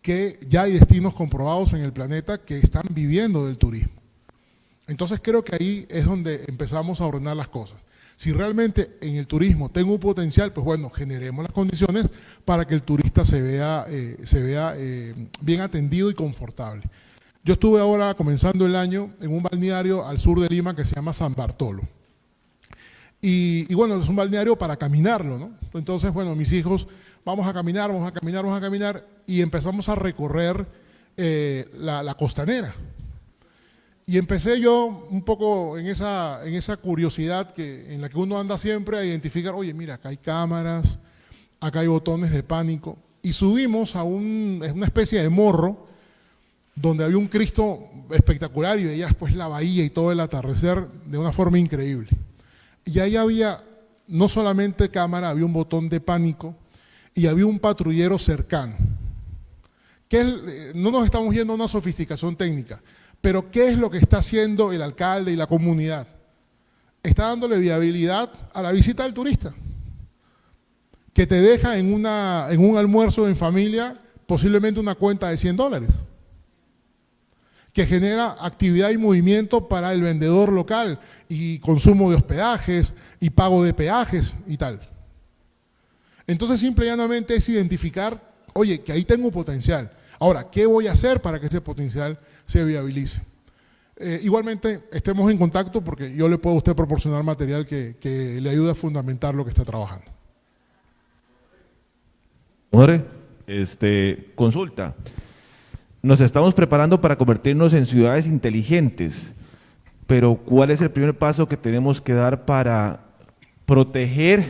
que ya hay destinos comprobados en el planeta que están viviendo del turismo. Entonces creo que ahí es donde empezamos a ordenar las cosas. Si realmente en el turismo tengo un potencial, pues bueno, generemos las condiciones para que el turista se vea, eh, se vea eh, bien atendido y confortable. Yo estuve ahora comenzando el año en un balneario al sur de Lima que se llama San Bartolo. Y, bueno, es un balneario para caminarlo, ¿no? Entonces, bueno, mis hijos, vamos a caminar, vamos a caminar, vamos a caminar, y empezamos a recorrer eh, la costanera. Y empecé yo un poco en esa, en esa curiosidad que, en la que uno anda siempre a identificar, oye, mira, acá hay cámaras, acá hay botones de pánico. Y subimos a un, una especie de morro donde había un Cristo espectacular y veías pues la bahía y todo el atardecer de una forma increíble. Y ahí había no solamente cámara, había un botón de pánico y había un patrullero cercano. Eh, no nos estamos yendo a una sofisticación técnica, pero ¿qué es lo que está haciendo el alcalde y la comunidad? Está dándole viabilidad a la visita del turista, que te deja en, una, en un almuerzo en familia posiblemente una cuenta de 100 dólares, que genera actividad y movimiento para el vendedor local y consumo de hospedajes y pago de peajes y tal. Entonces simple y llanamente es identificar, oye, que ahí tengo potencial. Ahora, ¿qué voy a hacer para que ese potencial se viabilice. Eh, igualmente, estemos en contacto porque yo le puedo a usted proporcionar material que, le ayude a fundamentar lo que está trabajando. este, consulta. Nos estamos preparando para convertirnos en ciudades inteligentes, pero ¿cuál es el primer paso que tenemos que dar para proteger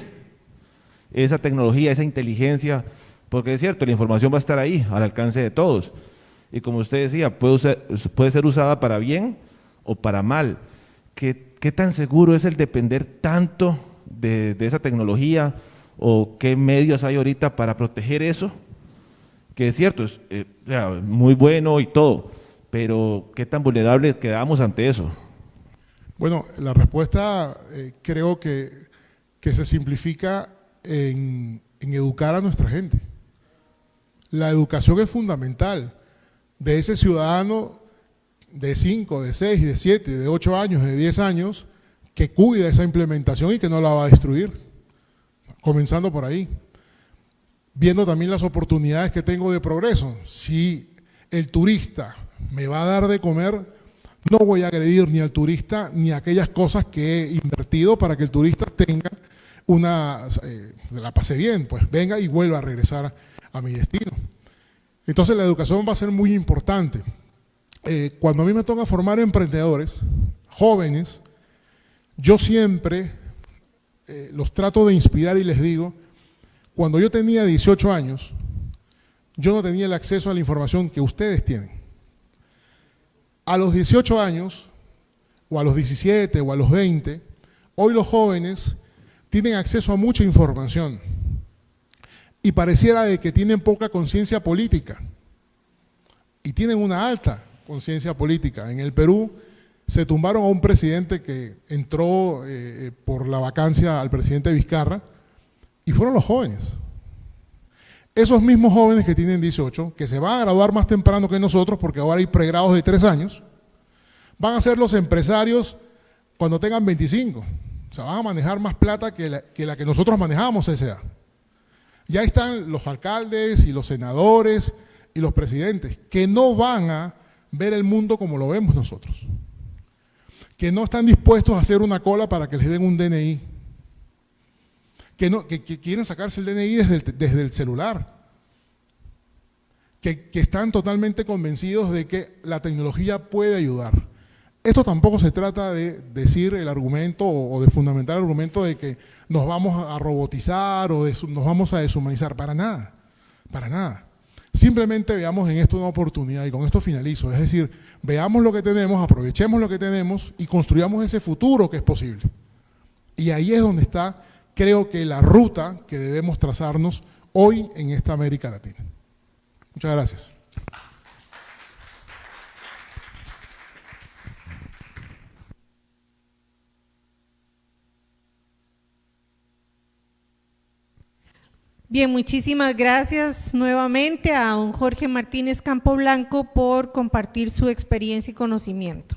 esa tecnología, esa inteligencia? Porque es cierto, la información va a estar ahí, al alcance de todos y como usted decía, puede, puede ser usada para bien o para mal. ¿Qué, ¿Qué, tan seguro es el depender tanto de, esa tecnología o qué medios hay ahorita para proteger eso? Que es cierto, es eh, muy bueno y todo, pero ¿qué tan vulnerable quedamos ante eso? Bueno, la respuesta eh, creo que, que, se simplifica en, en educar a nuestra gente. La educación es fundamental de ese ciudadano de 5, de 6, de 7, de 8 años, de 10 años, que cuida esa implementación y que no la va a destruir. Comenzando por ahí. Viendo también las oportunidades que tengo de progreso. Si el turista me va a dar de comer, no voy a agredir ni al turista ni aquellas cosas que he invertido para que el turista tenga una, eh, la pase bien, pues venga y vuelva a regresar a mi destino. Entonces la educación va a ser muy importante. Eh, cuando a mí me toca formar emprendedores, jóvenes, yo siempre eh, los trato de inspirar y les digo, cuando yo tenía 18 años, yo no tenía el acceso a la información que ustedes tienen. A los 18 años, o a los 17, o a los 20, hoy los jóvenes tienen acceso a mucha información y pareciera de que tienen poca conciencia política y tienen una alta conciencia política. En el Perú se tumbaron a un presidente que entró eh, por la vacancia al presidente Vizcarra y fueron los jóvenes. Esos mismos jóvenes que tienen 18, que se van a graduar más temprano que nosotros porque ahora hay pregrados de tres años, van a ser los empresarios cuando tengan 25. O sea, van a manejar más plata que la que, nosotros manejamos esa edad. Ya están los alcaldes y los senadores y los presidentes que no van a ver el mundo como lo vemos nosotros. Que no están dispuestos a hacer una cola para que les den un DNI. que, no, que, quieren sacarse el DNI desde el, desde el celular, que, que están totalmente convencidos de que la tecnología puede ayudar. Esto tampoco se trata de decir el argumento o de fundamentar el argumento de que nos vamos a robotizar o nos vamos a deshumanizar. Para nada, para nada. Simplemente veamos en esto una oportunidad y con esto finalizo. Es decir, veamos lo que tenemos, aprovechemos lo que tenemos y construyamos ese futuro que es posible. Y ahí es donde está, creo que la ruta que debemos trazarnos hoy en esta América Latina. Muchas gracias. Bien, muchísimas gracias nuevamente a don Jorge Martínez Campoblanco por compartir su experiencia y conocimiento.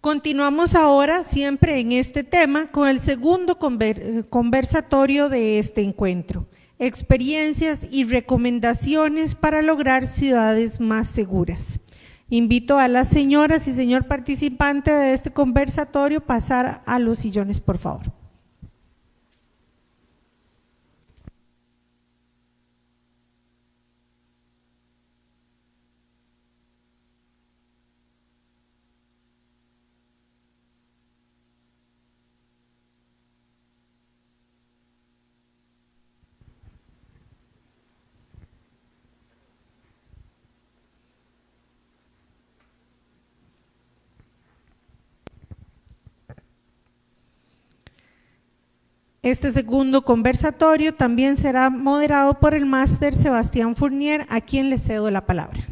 Continuamos ahora, siempre en este tema, con el segundo conversatorio de este encuentro, experiencias y recomendaciones para lograr ciudades más seguras. Invito a las señoras y señor participante de este conversatorio a pasar a los sillones, por favor. Este segundo conversatorio también será moderado por el máster Sebastián Fournier, a quien le cedo la palabra.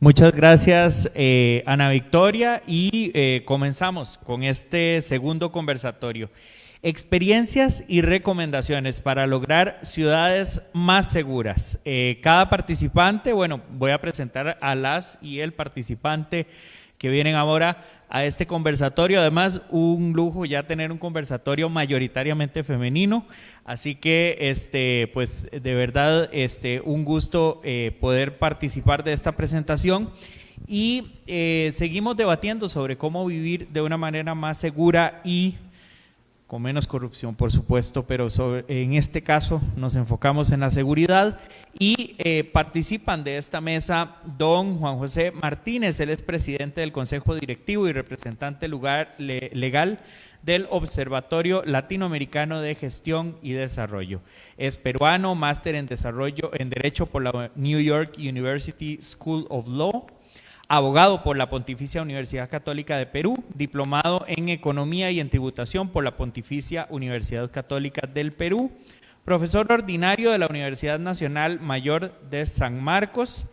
Muchas gracias, eh, Ana Victoria, y eh, comenzamos con este segundo conversatorio. Experiencias y recomendaciones para lograr ciudades más seguras. Eh, cada participante, bueno, voy a presentar a las y el participante que vienen ahora a este conversatorio. Además, un lujo ya tener un conversatorio mayoritariamente femenino. Así que, este, pues, de verdad, este, un gusto eh, poder participar de esta presentación. Y eh, seguimos debatiendo sobre cómo vivir de una manera más segura y con menos corrupción, por supuesto, pero en este caso nos enfocamos en la seguridad y eh, participan de esta mesa don Juan José Martínez, él es presidente del Consejo Directivo y representante lugar, legal del Observatorio Latinoamericano de Gestión y Desarrollo. Es peruano, máster en desarrollo en Derecho por la New York University School of Law abogado por la Pontificia Universidad Católica de Perú, diplomado en Economía y en Tributación por la Pontificia Universidad Católica del Perú, profesor ordinario de la Universidad Nacional Mayor de San Marcos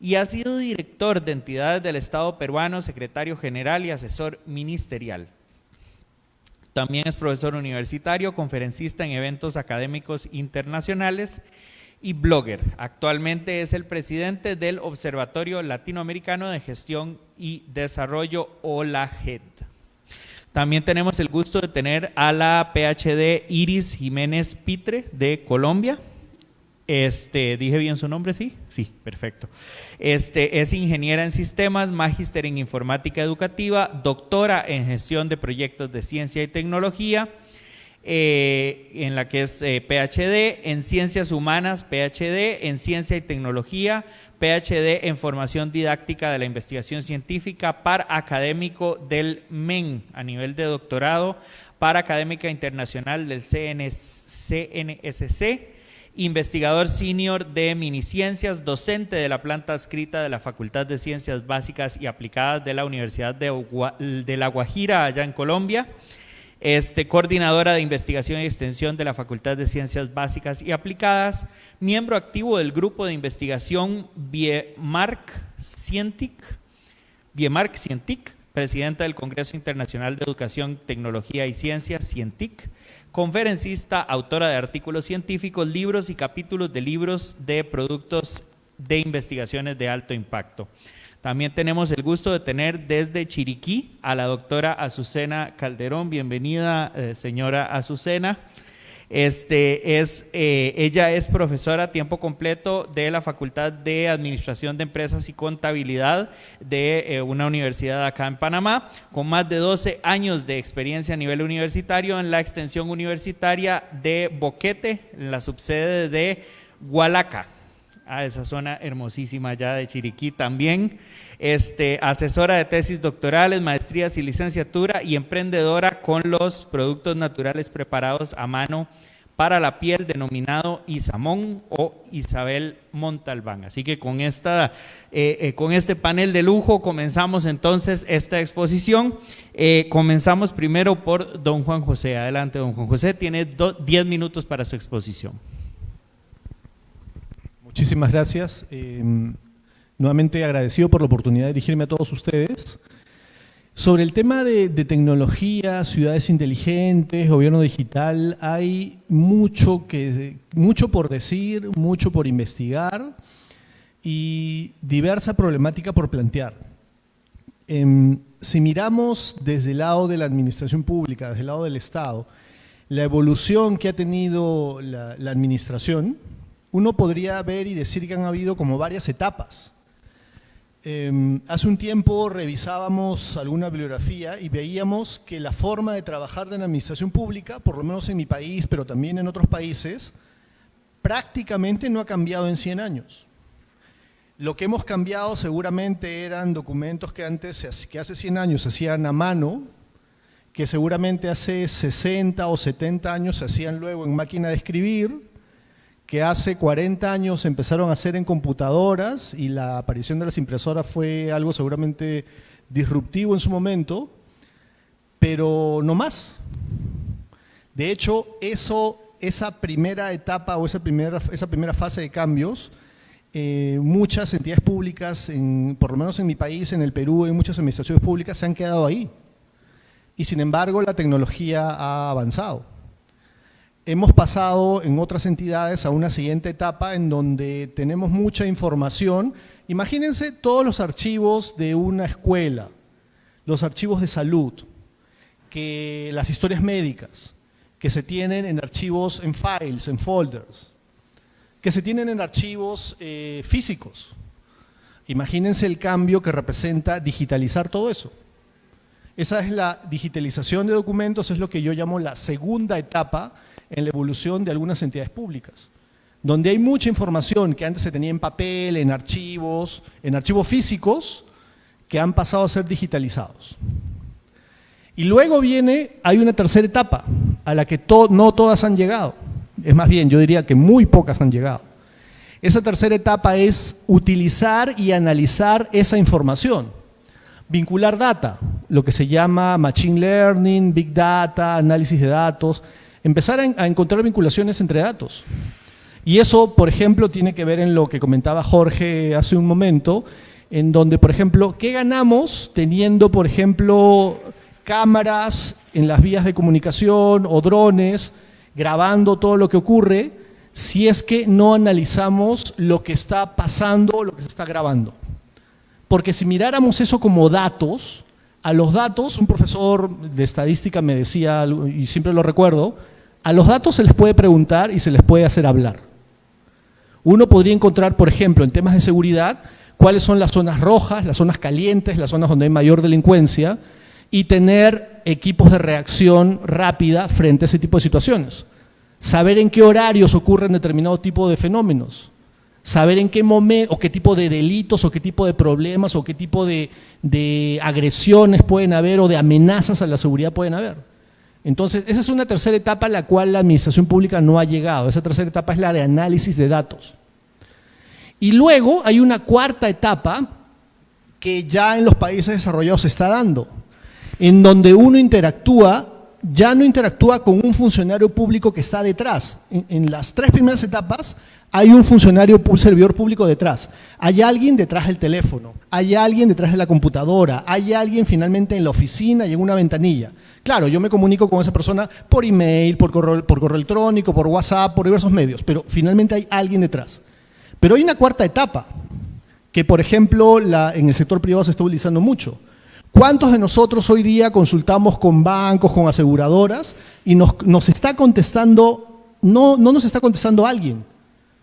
y ha sido director de entidades del Estado peruano, secretario general y asesor ministerial. También es profesor universitario, conferencista en eventos académicos internacionales y blogger. Actualmente es el presidente del Observatorio Latinoamericano de Gestión y Desarrollo, OLAGED. También tenemos el gusto de tener a la PhD Iris Jiménez Pitre de Colombia. Este, dije bien su nombre, sí, sí, perfecto. Este es ingeniera en sistemas, magíster en informática educativa, doctora en gestión de proyectos de ciencia y tecnología eh, en la que es eh, PhD, en Ciencias Humanas, PhD, en Ciencia y Tecnología, PhD en Formación Didáctica de la Investigación Científica, par académico del MEN a nivel de doctorado, par académica internacional del CNSC, investigador senior de miniciencias, docente de la planta escrita de la Facultad de Ciencias Básicas y Aplicadas de la Universidad de La Guajira, allá en Colombia este, coordinadora de investigación y extensión de la Facultad de Ciencias Básicas y Aplicadas, miembro activo del grupo de investigación Biemark Cientic, Biemark Cientic, presidenta del Congreso Internacional de Educación, Tecnología y Ciencias, Cientic, conferencista, autora de artículos científicos, libros y capítulos de libros de productos de investigaciones de alto impacto. También tenemos el gusto de tener desde Chiriquí a la doctora Azucena Calderón. Bienvenida, eh, señora Azucena. Este, es, eh, ella es profesora a tiempo completo de la Facultad de Administración de Empresas y Contabilidad de eh, una universidad acá en Panamá, con más de 12 años de experiencia a nivel universitario en la extensión universitaria de Boquete, en la subsede de Hualaca a esa zona hermosísima allá de Chiriquí también. Este, asesora de tesis doctorales, maestrías y licenciatura y emprendedora con los productos naturales preparados a mano para la piel denominado Isamón o Isabel Montalbán. Así que con, esta, eh, eh, con este panel de lujo comenzamos entonces esta exposición. Eh, comenzamos primero por don Juan José. Adelante, don Juan José. Tiene 10 minutos para su exposición. Muchísimas gracias. Em, nuevamente agradecido por la oportunidad de dirigirme a todos ustedes. Sobre el tema de, tecnología, ciudades inteligentes, gobierno digital, hay mucho, que, mucho por decir, mucho por investigar y diversa problemática por plantear. Em, si miramos desde el lado de la administración pública, desde el lado del Estado, la evolución que ha tenido la, la administración, uno podría ver y decir que han habido como varias etapas. Em, hace un tiempo revisábamos alguna bibliografía y veíamos que la forma de trabajar de la administración pública, por lo menos en mi país, pero también en otros países, prácticamente no ha cambiado en 100 años. Lo que hemos cambiado seguramente eran documentos que antes, que hace 100 años se hacían a mano, que seguramente hace 60 o 70 años se hacían luego en máquina de escribir, que hace 40 años empezaron a hacer en computadoras y la aparición de las impresoras fue algo seguramente disruptivo en su momento, pero no más. De hecho, eso, esa primera etapa o esa primera, esa primera fase de cambios, eh, muchas entidades públicas, en, por lo menos en mi país, en el Perú, en muchas administraciones públicas se han quedado ahí. Y sin embargo, la tecnología ha avanzado hemos pasado en otras entidades a una siguiente etapa en donde tenemos mucha información. Imagínense todos los archivos de una escuela, los archivos de salud, que las historias médicas, que se tienen en archivos, en files, en folders, que se tienen en archivos eh, físicos. Imagínense el cambio que representa digitalizar todo eso. Esa es la digitalización de documentos, es lo que yo llamo la segunda etapa en la evolución de algunas entidades públicas, donde hay mucha información que antes se tenía en papel, en archivos, en archivos físicos, que han pasado a ser digitalizados. Y luego viene, hay una tercera etapa, a la que no todas han llegado. Es más bien, yo diría que muy pocas han llegado. Esa tercera etapa es utilizar y analizar esa información. Vincular data, lo que se llama Machine Learning, Big Data, análisis de datos, empezar a, encontrar vinculaciones entre datos. Y eso, por ejemplo, tiene que ver en lo que comentaba Jorge hace un momento, en donde, por ejemplo, ¿qué ganamos teniendo, por ejemplo, cámaras en las vías de comunicación o drones grabando todo lo que ocurre si es que no analizamos lo que está pasando, lo que se está grabando? Porque si miráramos eso como datos, a los datos, un profesor de estadística me decía, y siempre lo recuerdo, a los datos se les puede preguntar y se les puede hacer hablar. Uno podría encontrar, por ejemplo, en temas de seguridad, cuáles son las zonas rojas, las zonas calientes, las zonas donde hay mayor delincuencia y tener equipos de reacción rápida frente a ese tipo de situaciones. Saber en qué horarios ocurren determinado tipo de fenómenos. Saber en qué momento, o qué tipo de delitos, o qué tipo de problemas, o qué tipo de, de agresiones pueden haber, o de amenazas a la seguridad pueden haber. Entonces, esa es una tercera etapa a la cual la administración pública no ha llegado. Esa tercera etapa es la de análisis de datos. Y luego hay una cuarta etapa que ya en los países desarrollados se está dando, en donde uno interactúa, ya no interactúa con un funcionario público que está detrás. En, las tres primeras etapas hay un funcionario, un servidor público detrás. Hay alguien detrás del teléfono, hay alguien detrás de la computadora, hay alguien finalmente en la oficina y en una ventanilla. Claro, yo me comunico con esa persona por email, por correo, por correo electrónico, por WhatsApp, por diversos medios, pero finalmente hay alguien detrás. Pero hay una cuarta etapa, que por ejemplo en el sector privado se está utilizando mucho. ¿Cuántos de nosotros hoy día consultamos con bancos, con aseguradoras y nos, nos está contestando no, no nos está contestando alguien,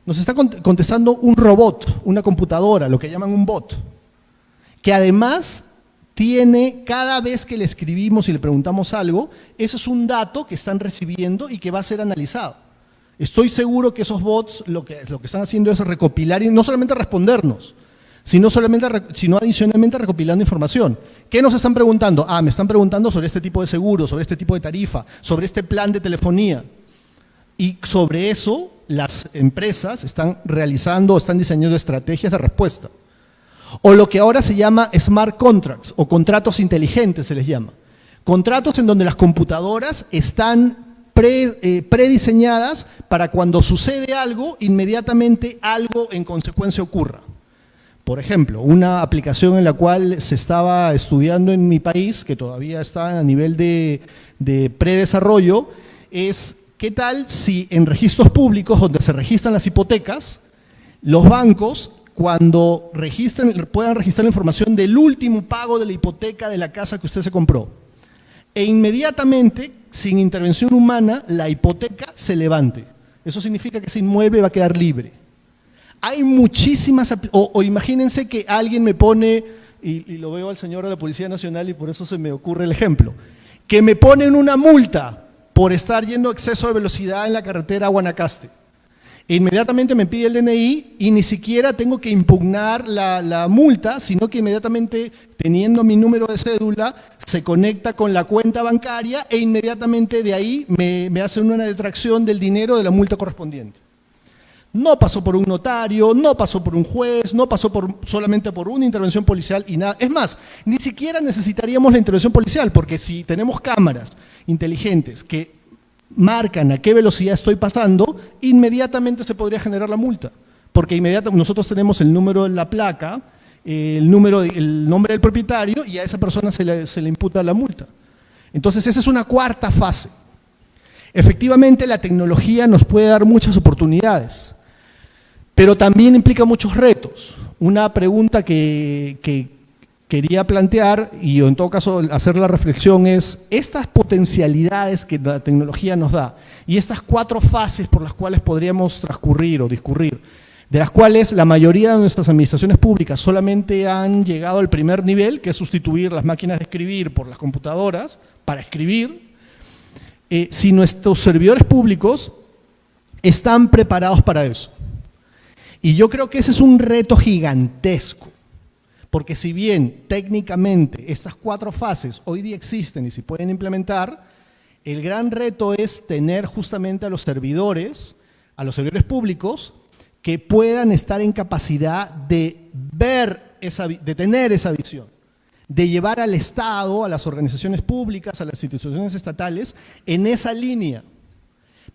nos está contestando un robot, una computadora, lo que llaman un bot, que además tiene, cada vez que le escribimos y le preguntamos algo, eso es un dato que están recibiendo y que va a ser analizado. Estoy seguro que esos bots lo que, lo que están haciendo es recopilar y no solamente respondernos, sino, solamente, sino adicionalmente recopilando información. ¿Qué nos están preguntando? Ah, me están preguntando sobre este tipo de seguro, sobre este tipo de tarifa, sobre este plan de telefonía. Y sobre eso las empresas están realizando, están diseñando estrategias de respuesta. O lo que ahora se llama smart contracts o contratos inteligentes se les llama. Contratos en donde las computadoras están eh, prediseñadas para cuando sucede algo, inmediatamente algo en consecuencia ocurra. Por ejemplo, una aplicación en la cual se estaba estudiando en mi país, que todavía está a nivel de, de predesarrollo, es qué tal si en registros públicos donde se registran las hipotecas, los bancos cuando registren, puedan registrar la información del último pago de la hipoteca de la casa que usted se compró. E inmediatamente, sin intervención humana, la hipoteca se levante. Eso significa que ese inmueble va a quedar libre. Hay muchísimas, o, imagínense que alguien me pone, y, y, lo veo al señor de la Policía Nacional y por eso se me ocurre el ejemplo, que me ponen una multa por estar yendo a exceso de velocidad en la carretera a Guanacaste inmediatamente me pide el DNI y ni siquiera tengo que impugnar la, multa, sino que inmediatamente teniendo mi número de cédula se conecta con la cuenta bancaria e inmediatamente de ahí me, hacen una detracción del dinero de la multa correspondiente. No pasó por un notario, no pasó por un juez, no pasó solamente por una intervención policial y nada. Es más, ni siquiera necesitaríamos la intervención policial, porque si tenemos cámaras inteligentes que marcan a qué velocidad estoy pasando, inmediatamente se podría generar la multa. Porque inmediatamente nosotros tenemos el número de la placa, el, número, el nombre del propietario y a esa persona se le, se le imputa la multa. Entonces esa es una cuarta fase. Efectivamente la tecnología nos puede dar muchas oportunidades, pero también implica muchos retos. Una pregunta que, que, quería plantear, y en todo caso hacer la reflexión, es estas potencialidades que la tecnología nos da y estas cuatro fases por las cuales podríamos transcurrir o discurrir, de las cuales la mayoría de nuestras administraciones públicas solamente han llegado al primer nivel, que es sustituir las máquinas de escribir por las computadoras para escribir, eh, si nuestros servidores públicos están preparados para eso. Y yo creo que ese es un reto gigantesco porque si bien técnicamente estas cuatro fases hoy día existen y se pueden implementar, el gran reto es tener justamente a los servidores, a los servidores públicos, que puedan estar en capacidad de ver, esa, de tener esa visión, de llevar al Estado, a las organizaciones públicas, a las instituciones estatales, en esa línea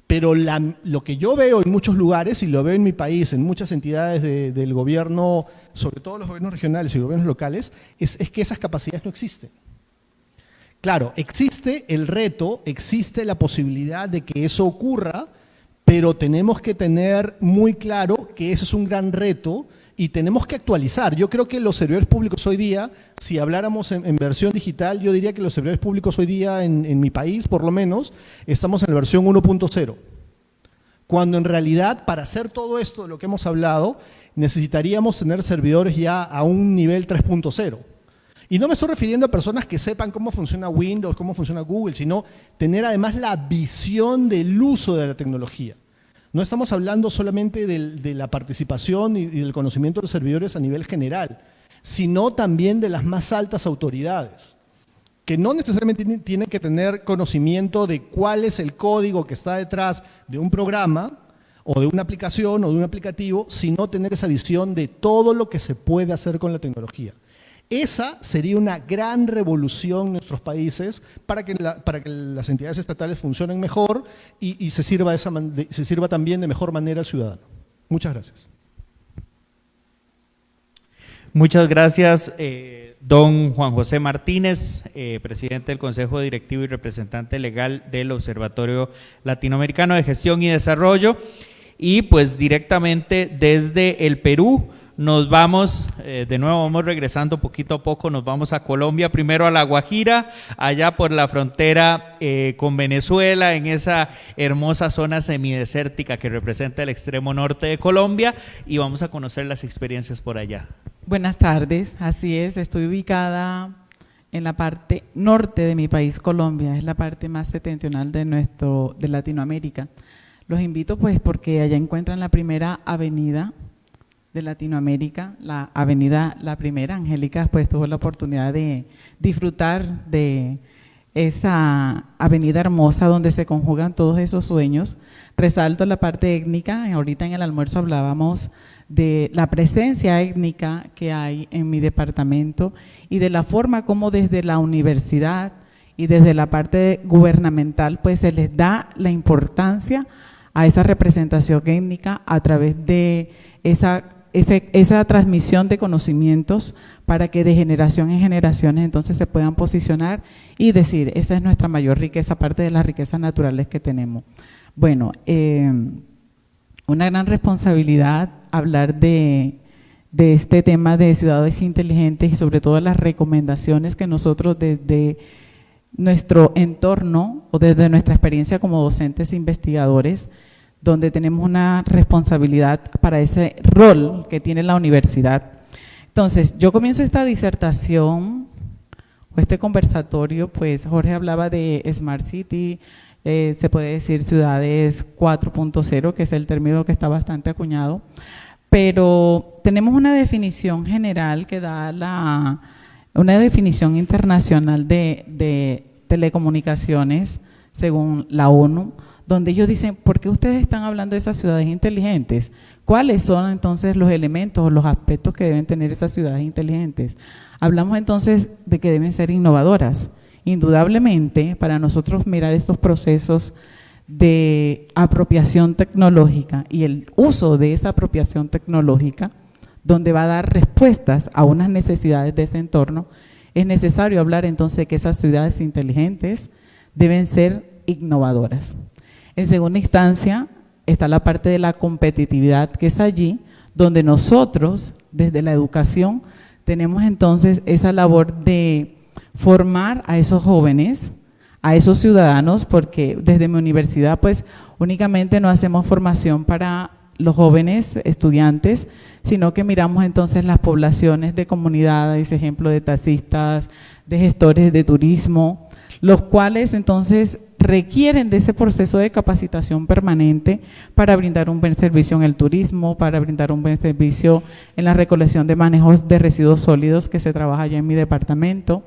pero lo que yo veo en muchos lugares, y lo veo en mi país, en muchas entidades del gobierno, sobre todo los gobiernos regionales y gobiernos locales, es, es que esas capacidades no existen. Claro, existe el reto, existe la posibilidad de que eso ocurra, pero tenemos que tener muy claro que ese es un gran reto y tenemos que actualizar. Yo creo que los servidores públicos hoy día, si habláramos en, versión digital, yo diría que los servidores públicos hoy día en, mi país, por lo menos, estamos en la versión 1.0. Cuando en realidad, para hacer todo esto de lo que hemos hablado, necesitaríamos tener servidores ya a un nivel 3.0. Y no me estoy refiriendo a personas que sepan cómo funciona Windows, cómo funciona Google, sino tener además la visión del uso de la tecnología. No estamos hablando solamente de la participación y, del conocimiento de los servidores a nivel general, sino también de las más altas autoridades, que no necesariamente tienen que tener conocimiento de cuál es el código que está detrás de un programa o de una aplicación o de un aplicativo, sino tener esa visión de todo lo que se puede hacer con la tecnología. Esa sería una gran revolución en nuestros países para que, para que las entidades estatales funcionen mejor y, se, sirva esa, se sirva también de mejor manera al ciudadano. Muchas gracias. Muchas gracias, eh, don Juan José Martínez, eh, presidente del Consejo Directivo y representante legal del Observatorio Latinoamericano de Gestión y Desarrollo. Y pues directamente desde el Perú nos vamos, eh, de nuevo vamos regresando poquito a poco, nos vamos a Colombia, primero a La Guajira, allá por la frontera eh, con Venezuela, en esa hermosa zona semidesértica que representa el extremo norte de Colombia, y vamos a conocer las experiencias por allá. Buenas tardes, así es, estoy ubicada en la parte norte de mi país, Colombia, es la parte más septentrional de, nuestro, de Latinoamérica. Los invito pues porque allá encuentran la primera avenida de Latinoamérica, la avenida La Primera. Angélica pues tuvo la oportunidad de disfrutar de esa avenida hermosa donde se conjugan todos esos sueños. Resalto la parte étnica, ahorita en el almuerzo hablábamos de la presencia étnica que hay en mi departamento y de la forma como desde la universidad y desde la parte gubernamental pues se les da la importancia a esa representación étnica a través de esa esa transmisión de conocimientos para que de generación en generaciones entonces se puedan posicionar y decir, esa es nuestra mayor riqueza, aparte de las riquezas naturales que tenemos. Bueno, eh, una gran responsabilidad hablar de, de este tema de ciudades inteligentes y sobre todo las recomendaciones que nosotros desde nuestro entorno o desde nuestra experiencia como docentes e investigadores donde tenemos una responsabilidad para ese rol que tiene la universidad. Entonces, yo comienzo esta disertación o este conversatorio, pues Jorge hablaba de Smart City, eh, se puede decir ciudades 4.0, que es el término que está bastante acuñado, pero tenemos una definición general que da la, una definición internacional de, de telecomunicaciones según la ONU, donde ellos dicen, ¿por qué ustedes están hablando de esas ciudades inteligentes? ¿Cuáles son entonces los elementos o los aspectos que deben tener esas ciudades inteligentes? Hablamos entonces de que deben ser innovadoras. Indudablemente, para nosotros mirar estos procesos de apropiación tecnológica y el uso de esa apropiación tecnológica, donde va a dar respuestas a unas necesidades de ese entorno, es necesario hablar entonces de que esas ciudades inteligentes deben ser innovadoras. En segunda instancia, está la parte de la competitividad, que es allí donde nosotros, desde la educación, tenemos entonces esa labor de formar a esos jóvenes, a esos ciudadanos, porque desde mi universidad, pues únicamente no hacemos formación para los jóvenes estudiantes, sino que miramos entonces las poblaciones de comunidades, ejemplo de taxistas, de gestores de turismo, los cuales entonces requieren de ese proceso de capacitación permanente para brindar un buen servicio en el turismo, para brindar un buen servicio en la recolección de manejos de residuos sólidos que se trabaja allá en mi departamento,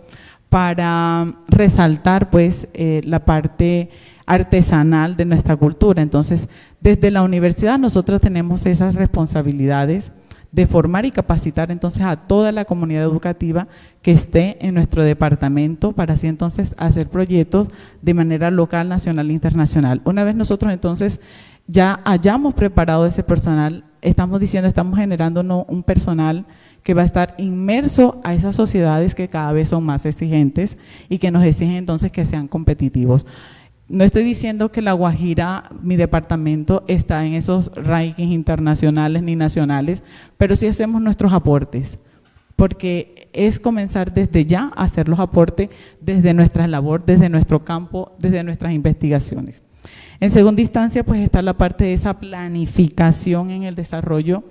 para resaltar pues eh, la parte artesanal de nuestra cultura. Entonces, desde la universidad nosotros tenemos esas responsabilidades de formar y capacitar entonces a toda la comunidad educativa que esté en nuestro departamento para así entonces hacer proyectos de manera local, nacional e internacional. Una vez nosotros entonces ya hayamos preparado ese personal, estamos diciendo, estamos generando un personal que va a estar inmerso a esas sociedades que cada vez son más exigentes y que nos exigen entonces que sean competitivos. No estoy diciendo que La Guajira, mi departamento, está en esos rankings internacionales ni nacionales, pero sí hacemos nuestros aportes, porque es comenzar desde ya a hacer los aportes desde nuestra labor, desde nuestro campo, desde nuestras investigaciones. En segunda instancia, pues está la parte de esa planificación en el desarrollo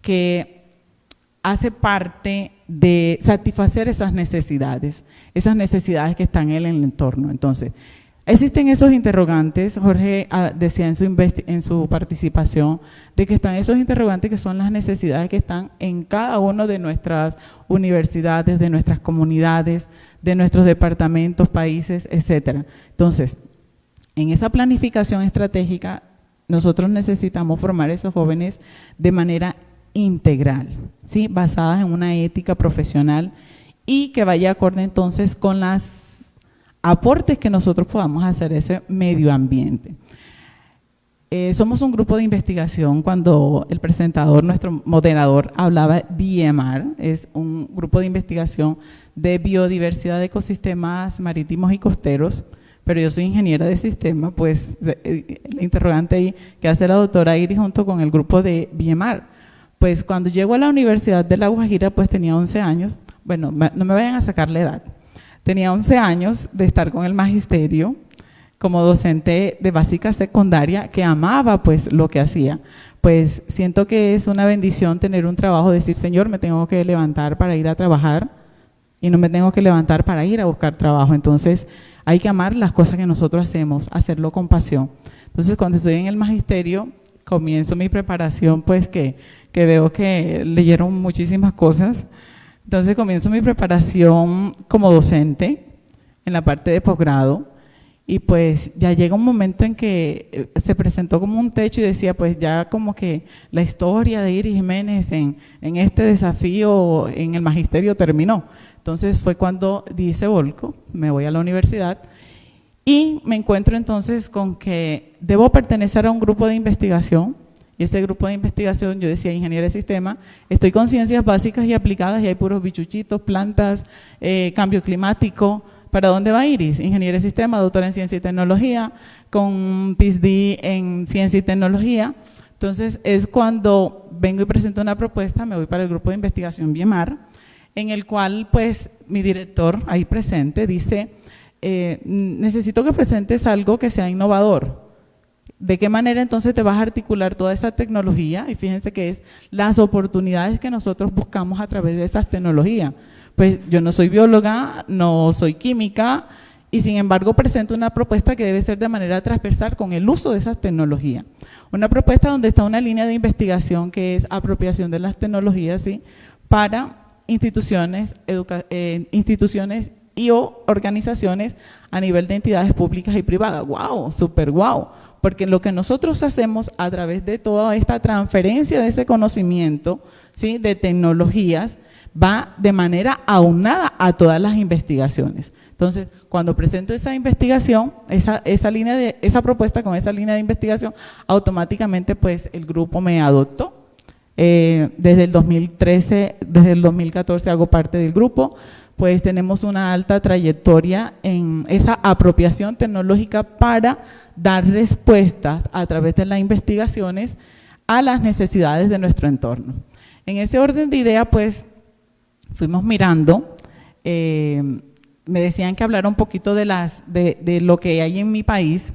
que hace parte de satisfacer esas necesidades, esas necesidades que están en el entorno. Entonces, Existen esos interrogantes, Jorge ah, decía en su, en su participación, de que están esos interrogantes que son las necesidades que están en cada una de nuestras universidades, de nuestras comunidades, de nuestros departamentos, países, etcétera. Entonces, en esa planificación estratégica, nosotros necesitamos formar a esos jóvenes de manera integral, ¿sí? basadas en una ética profesional y que vaya acorde entonces con las aportes que nosotros podamos hacer a ese medio ambiente. Eh, somos un grupo de investigación. Cuando el presentador, nuestro moderador, hablaba BMR, es un grupo de investigación de biodiversidad de ecosistemas marítimos y costeros, pero yo soy ingeniera de sistema, pues el interrogante ahí que hace la doctora Iris junto con el grupo de BMR, Pues cuando llego a la Universidad de La Guajira, pues tenía 11 años, bueno, no me vayan a sacar la edad, tenía 11 años de estar con el magisterio como docente de básica secundaria que amaba pues lo que hacía. Pues siento que es una bendición tener un trabajo, decir, Señor, me tengo que levantar para ir a trabajar y no me tengo que levantar para ir a buscar trabajo. Entonces hay que amar las cosas que nosotros hacemos, hacerlo con pasión. Entonces cuando estoy en el magisterio, comienzo mi preparación, pues que, que veo que leyeron muchísimas cosas. Entonces comienzo mi preparación como docente en la parte de posgrado y pues ya llega un momento en que eh, se presentó como un techo y decía, pues ya como que la historia de Iris Jiménez en, este desafío en el magisterio terminó. Entonces fue cuando di ese volco, me voy a la universidad y me encuentro entonces con que debo pertenecer a un grupo de investigación y ese grupo de investigación, yo decía ingeniería de sistema, estoy con ciencias básicas y aplicadas y hay puros bichuchitos, plantas, eh, cambio climático, ¿Para dónde va Iris? Ingeniería de sistema, doctora en ciencia y tecnología, con PhD en ciencia y tecnología. Entonces es cuando vengo y presento una propuesta, me voy para el grupo de investigación BIEMAR, en el cual pues mi director ahí presente dice, eh, necesito que presentes algo que sea innovador. ¿De qué manera entonces te vas a articular toda esa tecnología? Y fíjense que es las oportunidades que nosotros buscamos a través de esas tecnologías pues yo no soy bióloga, no soy química, y sin embargo presento una propuesta que debe ser de manera transversal con el uso de esas tecnologías. Una propuesta donde está una línea de investigación que es apropiación de las tecnologías ¿sí? para instituciones, eh, instituciones y o organizaciones a nivel de entidades públicas y privadas. ¡Wow! ¡Súper wow! Porque lo que nosotros hacemos a través de toda esta transferencia de ese conocimiento, ¿sí? de tecnologías, va de manera aunada a todas las investigaciones. Entonces, cuando presento esa investigación, esa, línea de, esa propuesta con esa línea de investigación, automáticamente pues el grupo me adoptó. Eh, desde el 2013, desde el 2014 hago parte del grupo, pues tenemos una alta trayectoria en esa apropiación tecnológica para dar respuestas a través de las investigaciones a las necesidades de nuestro entorno. En ese orden de idea, pues fuimos mirando, eh, me decían que hablara un poquito de, las, de, lo que hay en mi país.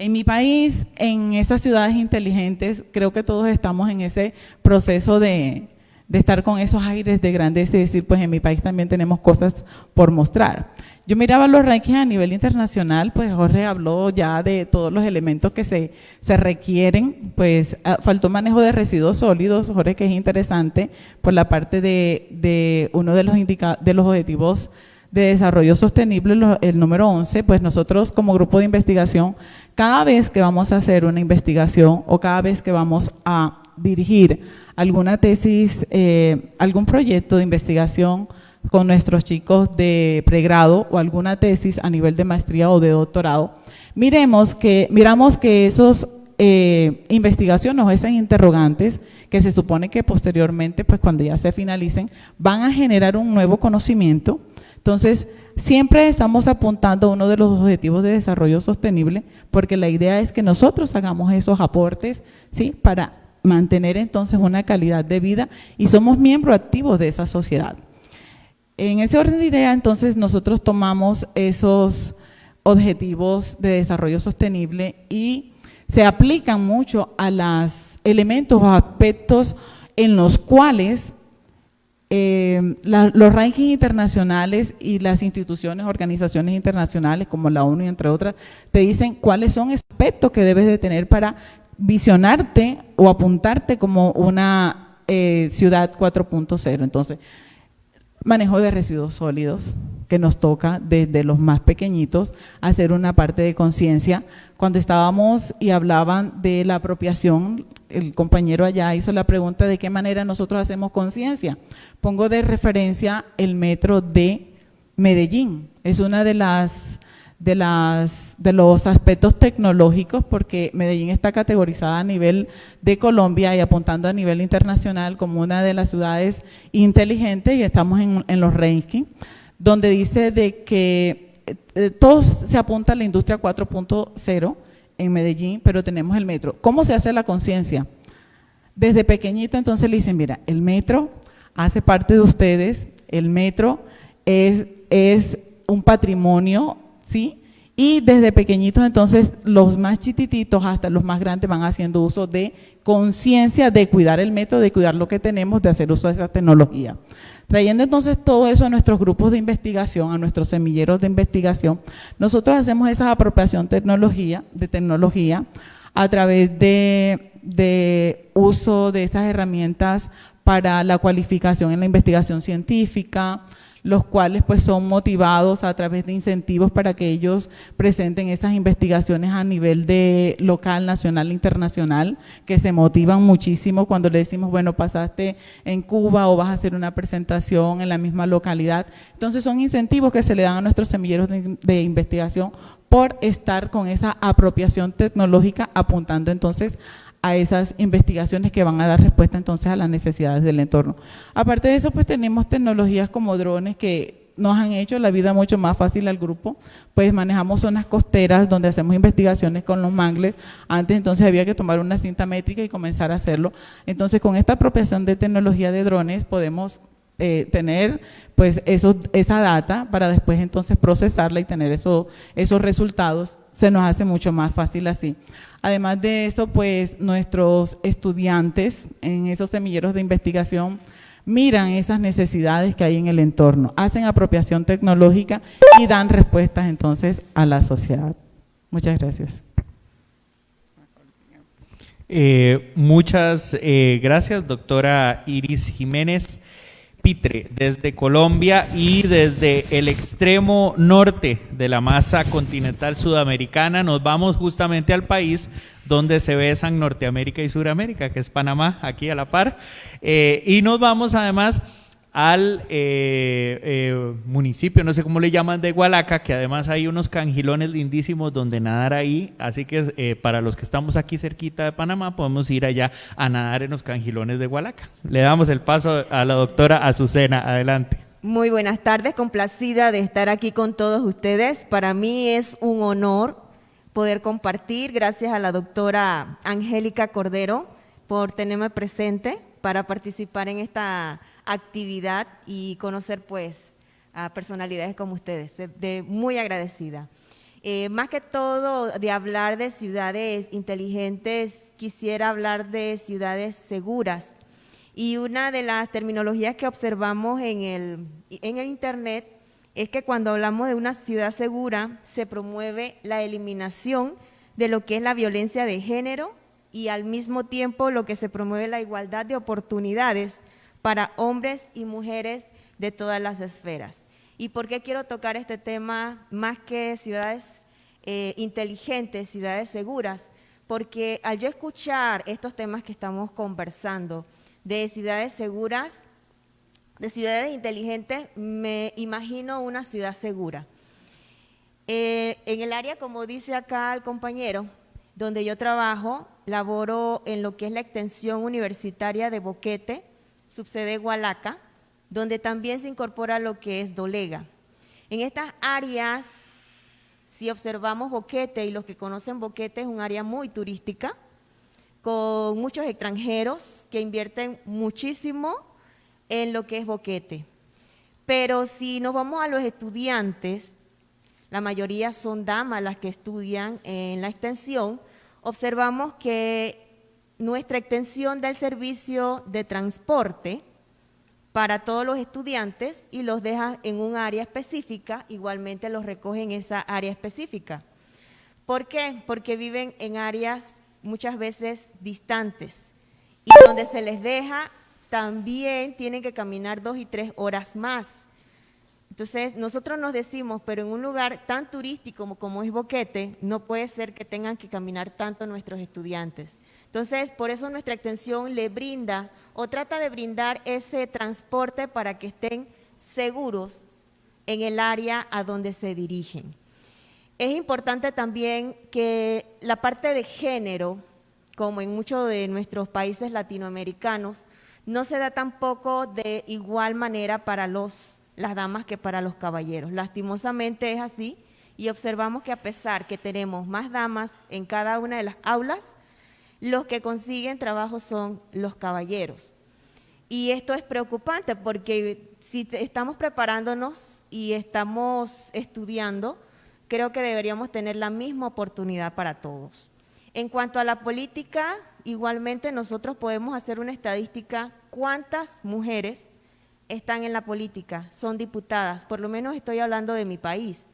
En mi país, en esas ciudades inteligentes, creo que todos estamos en ese proceso de, de estar con esos aires de grandeza y decir, pues en mi país también tenemos cosas por mostrar. Yo miraba los rankings a nivel internacional, pues Jorge habló ya de todos los elementos que se, se requieren, pues ah, faltó manejo de residuos sólidos, Jorge, que es interesante, por la parte de, de uno de los, de los objetivos de desarrollo sostenible, el número 11, pues nosotros como grupo de investigación, cada vez que vamos a hacer una investigación o cada vez que vamos a dirigir alguna tesis, eh, algún proyecto de investigación, con nuestros chicos de pregrado o alguna tesis a nivel de maestría o de doctorado, miremos que, miramos que esos eh, investigaciones o esas interrogantes que se supone que posteriormente, pues cuando ya se finalicen, van a generar un nuevo conocimiento. Entonces, siempre estamos apuntando a uno de los objetivos de desarrollo sostenible, porque la idea es que nosotros hagamos esos aportes, ¿sí? Para mantener entonces una calidad de vida y somos miembros activos de esa sociedad. En ese orden de idea, entonces, nosotros tomamos esos objetivos de desarrollo sostenible y se aplican mucho a los elementos o aspectos en los cuales eh, los rankings internacionales y las instituciones, organizaciones internacionales como la ONU, entre otras, te dicen cuáles son aspectos que debes de tener para visionarte o apuntarte como una eh, ciudad 4.0. Entonces, manejo de residuos sólidos, que nos toca desde los más pequeñitos hacer una parte de conciencia. Cuando estábamos y hablaban de la apropiación, el compañero allá hizo la pregunta de qué manera nosotros hacemos conciencia. Pongo de referencia el metro de Medellín. Es una de las de, las, de los aspectos tecnológicos, porque Medellín está categorizada a nivel de Colombia y apuntando a nivel internacional como una de las ciudades inteligentes y estamos en, los rankings, donde dice de que eh, todos se apunta a la industria 4.0 en Medellín, pero tenemos el metro. ¿Cómo se hace la conciencia? Desde pequeñito entonces le dicen, mira, el metro hace parte de ustedes, el metro es, es un patrimonio, ¿sí? Y desde pequeñitos entonces los más chiquititos hasta los más grandes van haciendo uso de conciencia de cuidar el metro, de cuidar lo que tenemos, de hacer uso de esa tecnología. Trayendo entonces todo eso a nuestros grupos de investigación, a nuestros semilleros de investigación, nosotros hacemos esa apropiación tecnología, de tecnología a través de, de uso de estas herramientas para la cualificación en la investigación científica, los cuales pues son motivados a través de incentivos para que ellos presenten esas investigaciones a nivel de local, nacional e internacional, que se motivan muchísimo cuando le decimos, bueno, pasaste en Cuba o vas a hacer una presentación en la misma localidad. Entonces son incentivos que se le dan a nuestros semilleros de, de investigación por estar con esa apropiación tecnológica apuntando entonces a esas investigaciones que van a dar respuesta entonces a las necesidades del entorno. Aparte de eso, pues tenemos tecnologías como drones que nos han hecho la vida mucho más fácil al grupo, pues manejamos zonas costeras donde hacemos investigaciones con los mangles, antes entonces había que tomar una cinta métrica y comenzar a hacerlo, entonces con esta apropiación de tecnología de drones podemos eh, tener pues esa data para después entonces procesarla y tener eso, esos resultados, se nos hace mucho más fácil así. Además de eso, pues nuestros estudiantes en esos semilleros de investigación miran esas necesidades que hay en el entorno, hacen apropiación tecnológica y dan respuestas entonces a la sociedad. Muchas gracias. Eh, muchas eh, gracias, doctora Iris Jiménez. Pitre, desde Colombia y desde el extremo norte de la masa continental sudamericana nos vamos justamente al país donde se besan Norteamérica y Suramérica, que es Panamá, aquí a la par, eh, y nos vamos además al eh, eh, municipio, no sé cómo le llaman, de Hualaca, que además hay unos cangilones lindísimos donde nadar ahí, así que eh, para los que estamos aquí cerquita de Panamá, podemos ir allá a nadar en los cangilones de Hualaca. Le damos el paso a la doctora Azucena, adelante. Muy buenas tardes, complacida de estar aquí con todos ustedes. Para mí es un honor poder compartir, gracias a la doctora Angélica Cordero por tenerme presente para participar en esta actividad y conocer pues a personalidades como ustedes, de, muy agradecida. Eh, más que todo de hablar de ciudades inteligentes, quisiera hablar de ciudades seguras. Y una de las terminologías que observamos en el, en el Internet es que cuando hablamos de una ciudad segura, se promueve la eliminación de lo que es la violencia de género y al mismo tiempo lo que se promueve la igualdad de oportunidades para hombres y mujeres de todas las esferas. ¿Y por qué quiero tocar este tema más que ciudades eh, inteligentes, ciudades seguras? Porque al yo escuchar estos temas que estamos conversando de ciudades seguras, de ciudades inteligentes, me imagino una ciudad segura. Eh, en el área, como dice acá el compañero, donde yo trabajo, laboro en lo que es la extensión universitaria de Boquete, subsede Hualaca, donde también se incorpora lo que es Dolega. En estas áreas, si observamos Boquete, y los que conocen Boquete es un área muy turística, con muchos extranjeros que invierten muchísimo en lo que es Boquete. Pero si nos vamos a los estudiantes, la mayoría son damas las que estudian en la extensión, observamos que nuestra extensión del servicio de transporte para todos los estudiantes y los deja en un área específica, igualmente los recoge en esa área específica. ¿Por qué? Porque viven en áreas muchas veces distantes y donde se les deja también tienen que caminar dos y tres horas más. Entonces, nosotros nos decimos, pero en un lugar tan turístico como, como es Boquete, no puede ser que tengan que caminar tanto nuestros estudiantes. Entonces, por eso nuestra extensión le brinda o trata de brindar ese transporte para que estén seguros en el área a donde se dirigen. Es importante también que la parte de género, como en muchos de nuestros países latinoamericanos, no se da tampoco de igual manera para los, las damas que para los caballeros. Lastimosamente es así y observamos que a pesar que tenemos más damas en cada una de las aulas, los que consiguen trabajo son los caballeros. Y esto es preocupante porque si estamos preparándonos y estamos estudiando, creo que deberíamos tener la misma oportunidad para todos. En cuanto a la política, igualmente nosotros podemos hacer una estadística cuántas mujeres están en la política, son diputadas, por lo menos estoy hablando de mi país.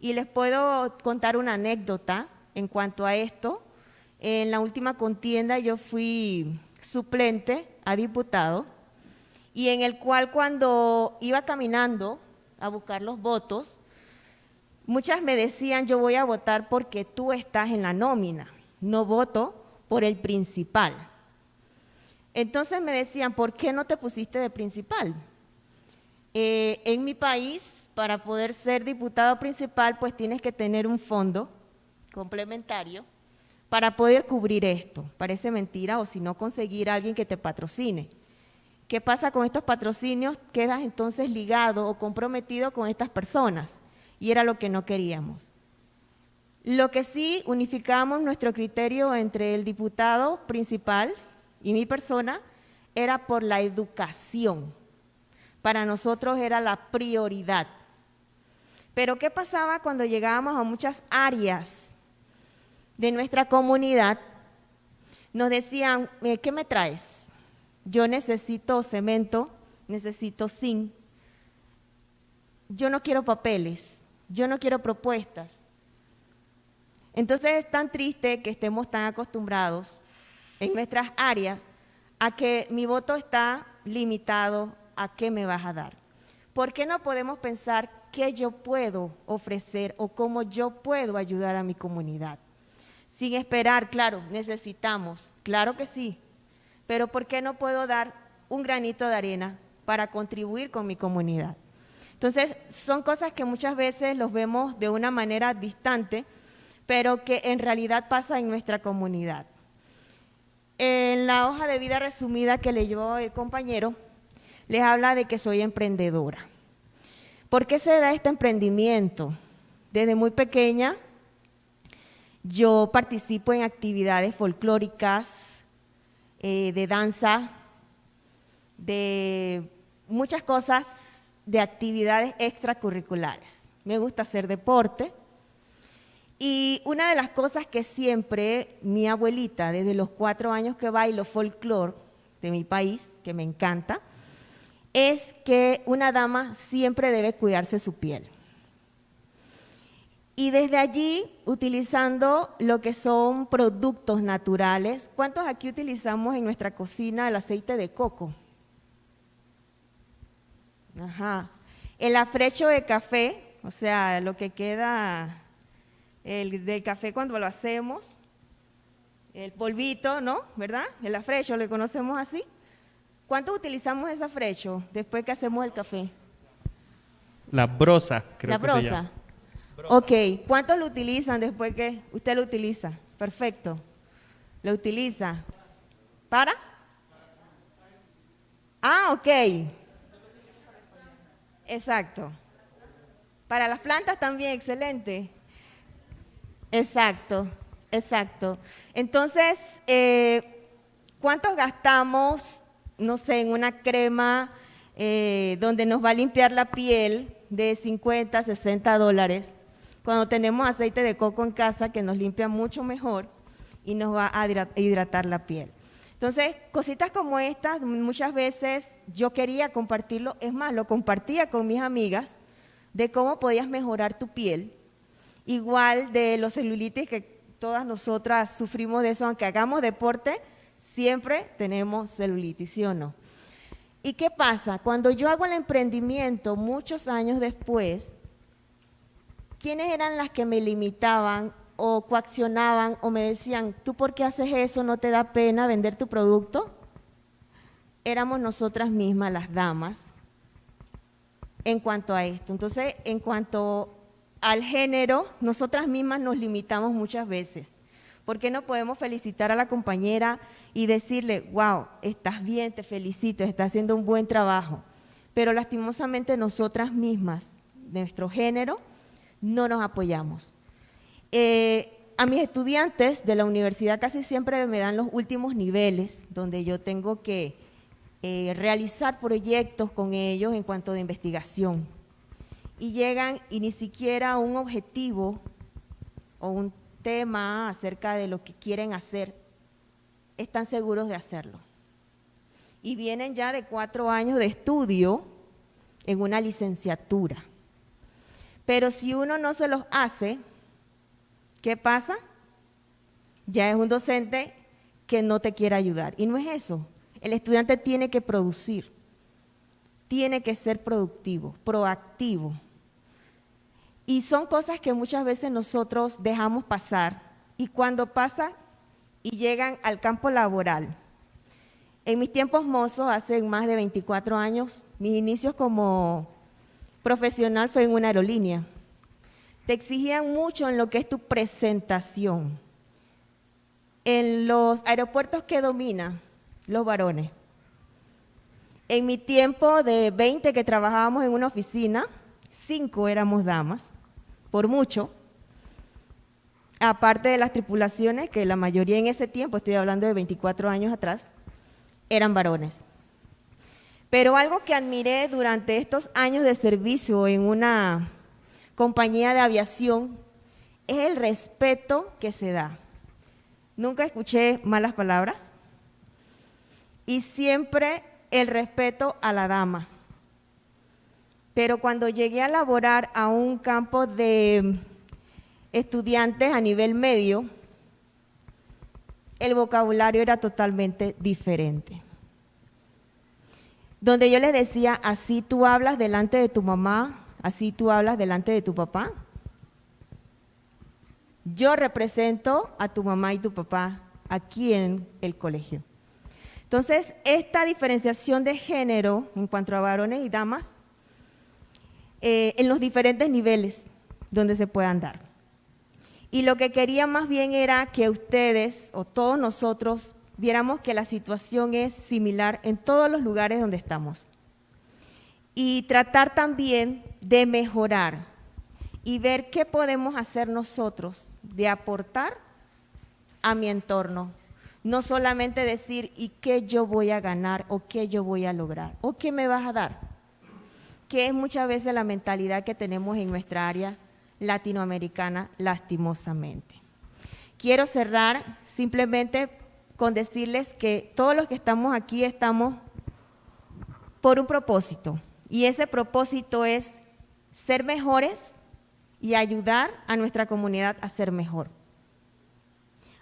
Y les puedo contar una anécdota en cuanto a esto. En la última contienda yo fui suplente a diputado y en el cual cuando iba caminando a buscar los votos, muchas me decían yo voy a votar porque tú estás en la nómina, no voto por el principal. Entonces me decían, ¿por qué no te pusiste de principal? Eh, en mi país, para poder ser diputado principal, pues tienes que tener un fondo complementario para poder cubrir esto. Parece mentira o si no conseguir a alguien que te patrocine. ¿Qué pasa con estos patrocinios? Quedas entonces ligado o comprometido con estas personas y era lo que no queríamos. Lo que sí unificamos nuestro criterio entre el diputado principal y mi persona era por la educación. Para nosotros era la prioridad. Pero ¿qué pasaba cuando llegábamos a muchas áreas de nuestra comunidad, nos decían, eh, ¿qué me traes? Yo necesito cemento, necesito zinc, yo no quiero papeles, yo no quiero propuestas. Entonces es tan triste que estemos tan acostumbrados en nuestras áreas a que mi voto está limitado a qué me vas a dar. ¿Por qué no podemos pensar qué yo puedo ofrecer o cómo yo puedo ayudar a mi comunidad? Sin esperar, claro, necesitamos, claro que sí, pero ¿por qué no puedo dar un granito de arena para contribuir con mi comunidad? Entonces, son cosas que muchas veces los vemos de una manera distante, pero que en realidad pasa en nuestra comunidad. En la hoja de vida resumida que leyó el compañero, les habla de que soy emprendedora. ¿Por qué se da este emprendimiento? Desde muy pequeña yo participo en actividades folclóricas, eh, de danza, de muchas cosas, de actividades extracurriculares. Me gusta hacer deporte. Y una de las cosas que siempre mi abuelita, desde los cuatro años que bailo folclore de mi país, que me encanta, es que una dama siempre debe cuidarse su piel. Y desde allí, utilizando lo que son productos naturales, ¿cuántos aquí utilizamos en nuestra cocina el aceite de coco? Ajá. El afrecho de café, o sea, lo que queda el, del café cuando lo hacemos, el polvito, ¿no? ¿Verdad? El afrecho, lo conocemos así. ¿Cuántos utilizamos ese afrecho después que hacemos el café? La brosa, creo La que se Ok, ¿cuántos lo utilizan después que usted lo utiliza? Perfecto. ¿Lo utiliza? ¿Para? Ah, ok. Exacto. Para las plantas también, excelente. Exacto, exacto. Entonces, eh, ¿cuántos gastamos, no sé, en una crema eh, donde nos va a limpiar la piel de 50, 60 dólares? Cuando tenemos aceite de coco en casa que nos limpia mucho mejor y nos va a hidratar la piel. Entonces, cositas como estas, muchas veces yo quería compartirlo, es más, lo compartía con mis amigas de cómo podías mejorar tu piel, igual de los celulitis que todas nosotras sufrimos de eso, aunque hagamos deporte, siempre tenemos celulitis, ¿sí o no? ¿Y qué pasa? Cuando yo hago el emprendimiento muchos años después, ¿quiénes eran las que me limitaban o coaccionaban o me decían, ¿tú por qué haces eso? ¿No te da pena vender tu producto? Éramos nosotras mismas, las damas, en cuanto a esto. Entonces, en cuanto al género, nosotras mismas nos limitamos muchas veces. ¿Por qué no podemos felicitar a la compañera y decirle, wow, estás bien, te felicito, estás haciendo un buen trabajo? Pero lastimosamente nosotras mismas, nuestro género, no nos apoyamos. Eh, a mis estudiantes de la universidad casi siempre me dan los últimos niveles, donde yo tengo que eh, realizar proyectos con ellos en cuanto de investigación. Y llegan y ni siquiera un objetivo o un tema acerca de lo que quieren hacer, están seguros de hacerlo. Y vienen ya de cuatro años de estudio en una licenciatura. Pero si uno no se los hace, ¿qué pasa? Ya es un docente que no te quiere ayudar. Y no es eso. El estudiante tiene que producir, tiene que ser productivo, proactivo. Y son cosas que muchas veces nosotros dejamos pasar y cuando pasa y llegan al campo laboral. En mis tiempos mozos, hace más de 24 años, mis inicios como profesional fue en una aerolínea. Te exigían mucho en lo que es tu presentación. En los aeropuertos que domina, los varones. En mi tiempo de 20 que trabajábamos en una oficina, cinco éramos damas por mucho, aparte de las tripulaciones, que la mayoría en ese tiempo, estoy hablando de 24 años atrás, eran varones. Pero algo que admiré durante estos años de servicio en una compañía de aviación es el respeto que se da. Nunca escuché malas palabras y siempre el respeto a la dama pero cuando llegué a laborar a un campo de estudiantes a nivel medio, el vocabulario era totalmente diferente. Donde yo les decía, así tú hablas delante de tu mamá, así tú hablas delante de tu papá. Yo represento a tu mamá y tu papá aquí en el colegio. Entonces, esta diferenciación de género en cuanto a varones y damas eh, en los diferentes niveles donde se puedan dar. Y lo que quería más bien era que ustedes o todos nosotros viéramos que la situación es similar en todos los lugares donde estamos. Y tratar también de mejorar y ver qué podemos hacer nosotros de aportar a mi entorno. No solamente decir, ¿y qué yo voy a ganar o qué yo voy a lograr? ¿O qué me vas a dar? que es muchas veces la mentalidad que tenemos en nuestra área latinoamericana, lastimosamente. Quiero cerrar simplemente con decirles que todos los que estamos aquí estamos por un propósito, y ese propósito es ser mejores y ayudar a nuestra comunidad a ser mejor.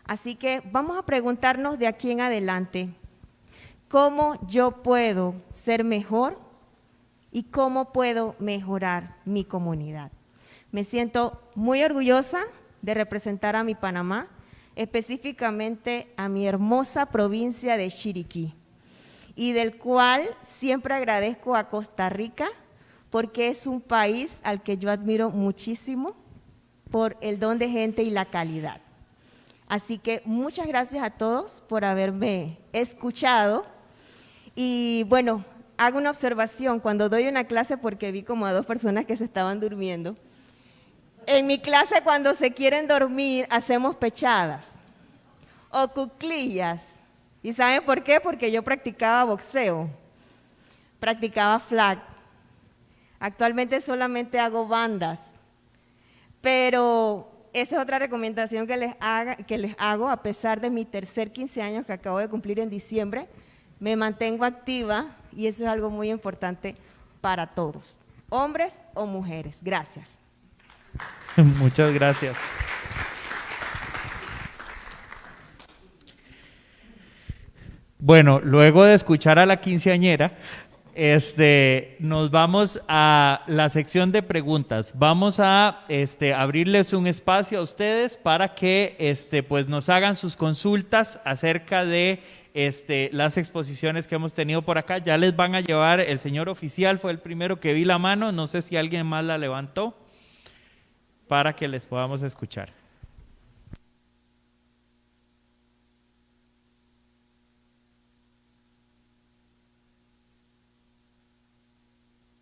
Así que vamos a preguntarnos de aquí en adelante, ¿cómo yo puedo ser mejor y cómo puedo mejorar mi comunidad. Me siento muy orgullosa de representar a mi Panamá, específicamente a mi hermosa provincia de Chiriquí, y del cual siempre agradezco a Costa Rica porque es un país al que yo admiro muchísimo por el don de gente y la calidad. Así que muchas gracias a todos por haberme escuchado. Y bueno, hago una observación cuando doy una clase porque vi como a dos personas que se estaban durmiendo. En mi clase cuando se quieren dormir hacemos pechadas o cuclillas. ¿Y saben por qué? Porque yo practicaba boxeo, practicaba flag. Actualmente solamente hago bandas, pero esa es otra recomendación que les, que les hago a pesar de mi tercer 15 años que acabo de cumplir en diciembre. Me mantengo activa, y eso es algo muy importante para todos, hombres o mujeres. Gracias. Muchas gracias. Bueno, luego de escuchar a la quinceañera, este, nos vamos a la sección de preguntas. Vamos a este, abrirles un espacio a ustedes para que este, pues, nos hagan sus consultas acerca de este, las exposiciones que hemos tenido por acá. Ya les van a llevar, el señor oficial fue el primero que vi la mano, no sé si alguien más la levantó, para que les podamos escuchar.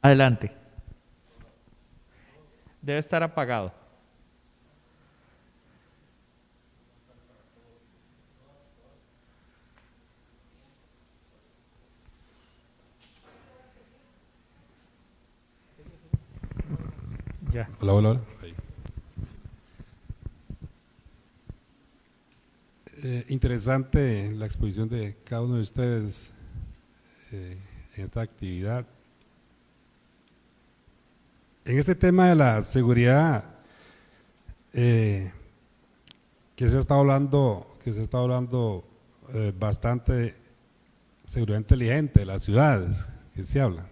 Adelante. Debe estar apagado. Ya. Hola, hola. Eh, interesante la exposición de cada uno de ustedes eh, en esta actividad. En este tema de la seguridad, eh, que se está hablando, que se está hablando bastante seguridad inteligente de las ciudades, que se habla.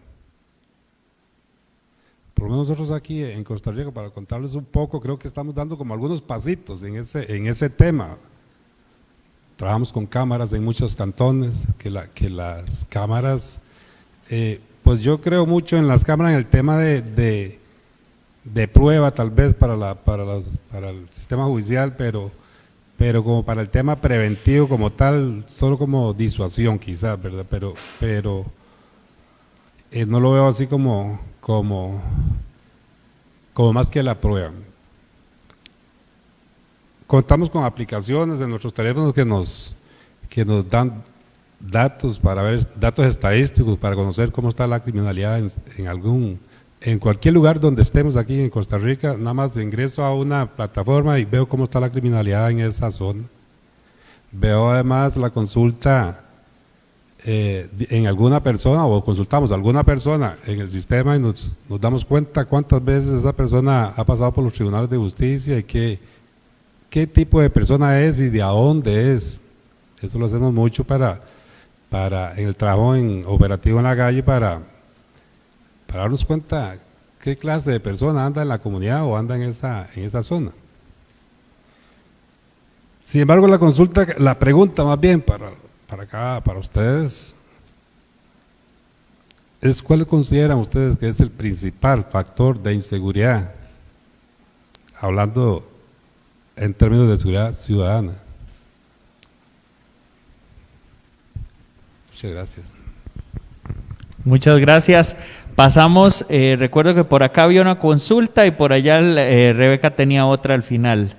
Por lo menos nosotros aquí en Costa Rica, para contarles un poco, creo que estamos dando como algunos pasitos en ese, en ese tema. Trabajamos con cámaras en muchos cantones, que, la, que las cámaras, eh, pues yo creo mucho en las cámaras en el tema de, de, prueba tal vez para, la, para, los, para el sistema judicial, pero, pero como para el tema preventivo como tal, solo como disuasión quizás, ¿verdad? Pero, pero eh, no lo veo así como, como, como más que la prueba. Contamos con aplicaciones en nuestros teléfonos que nos, que nos dan datos para ver datos estadísticos para conocer cómo está la criminalidad en, algún en cualquier lugar donde estemos aquí en Costa Rica. Nada más ingreso a una plataforma y veo cómo está la criminalidad en esa zona. Veo además la consulta eh, en alguna persona o consultamos a alguna persona en el sistema y nos, nos damos cuenta cuántas veces esa persona ha pasado por los tribunales de justicia y qué, qué tipo de persona es y de a dónde es eso lo hacemos mucho para para el trabajo en operativo en la calle para, para darnos cuenta qué clase de persona anda en la comunidad o anda en esa, en esa zona. Sin embargo, la consulta, la pregunta más bien para, para acá, para ustedes, es cuál consideran ustedes que es el principal factor de inseguridad, hablando en términos de seguridad ciudadana. Muchas gracias. Muchas gracias. Pasamos, eh, recuerdo que por acá había una consulta y por allá eh, Rebeca tenía otra al final.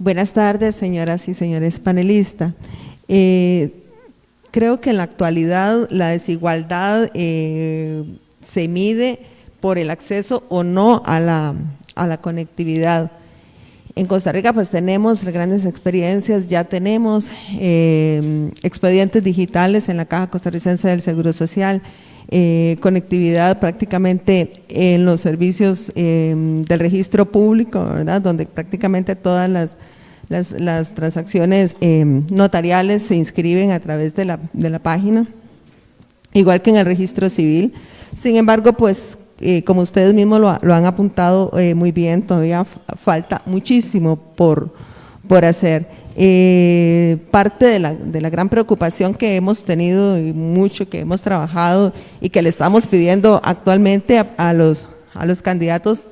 Buenas tardes, señoras y señores panelistas. Eh, creo que en la actualidad la desigualdad eh, se mide por el acceso o no a la, a la conectividad. En Costa Rica pues tenemos grandes experiencias, ya tenemos eh, expedientes digitales en la Caja Costarricense del Seguro Social, eh, conectividad prácticamente en los servicios eh, del registro público, ¿verdad? donde prácticamente todas las, las, las transacciones eh, notariales se inscriben a través de la, de la página, igual que en el registro civil. Sin embargo, pues eh, como ustedes mismos lo, lo han apuntado eh, muy bien, todavía falta muchísimo por, por hacer. Eh, parte de la, de la, gran preocupación que hemos tenido y mucho que hemos trabajado y que le estamos pidiendo actualmente a, a los, a los candidatos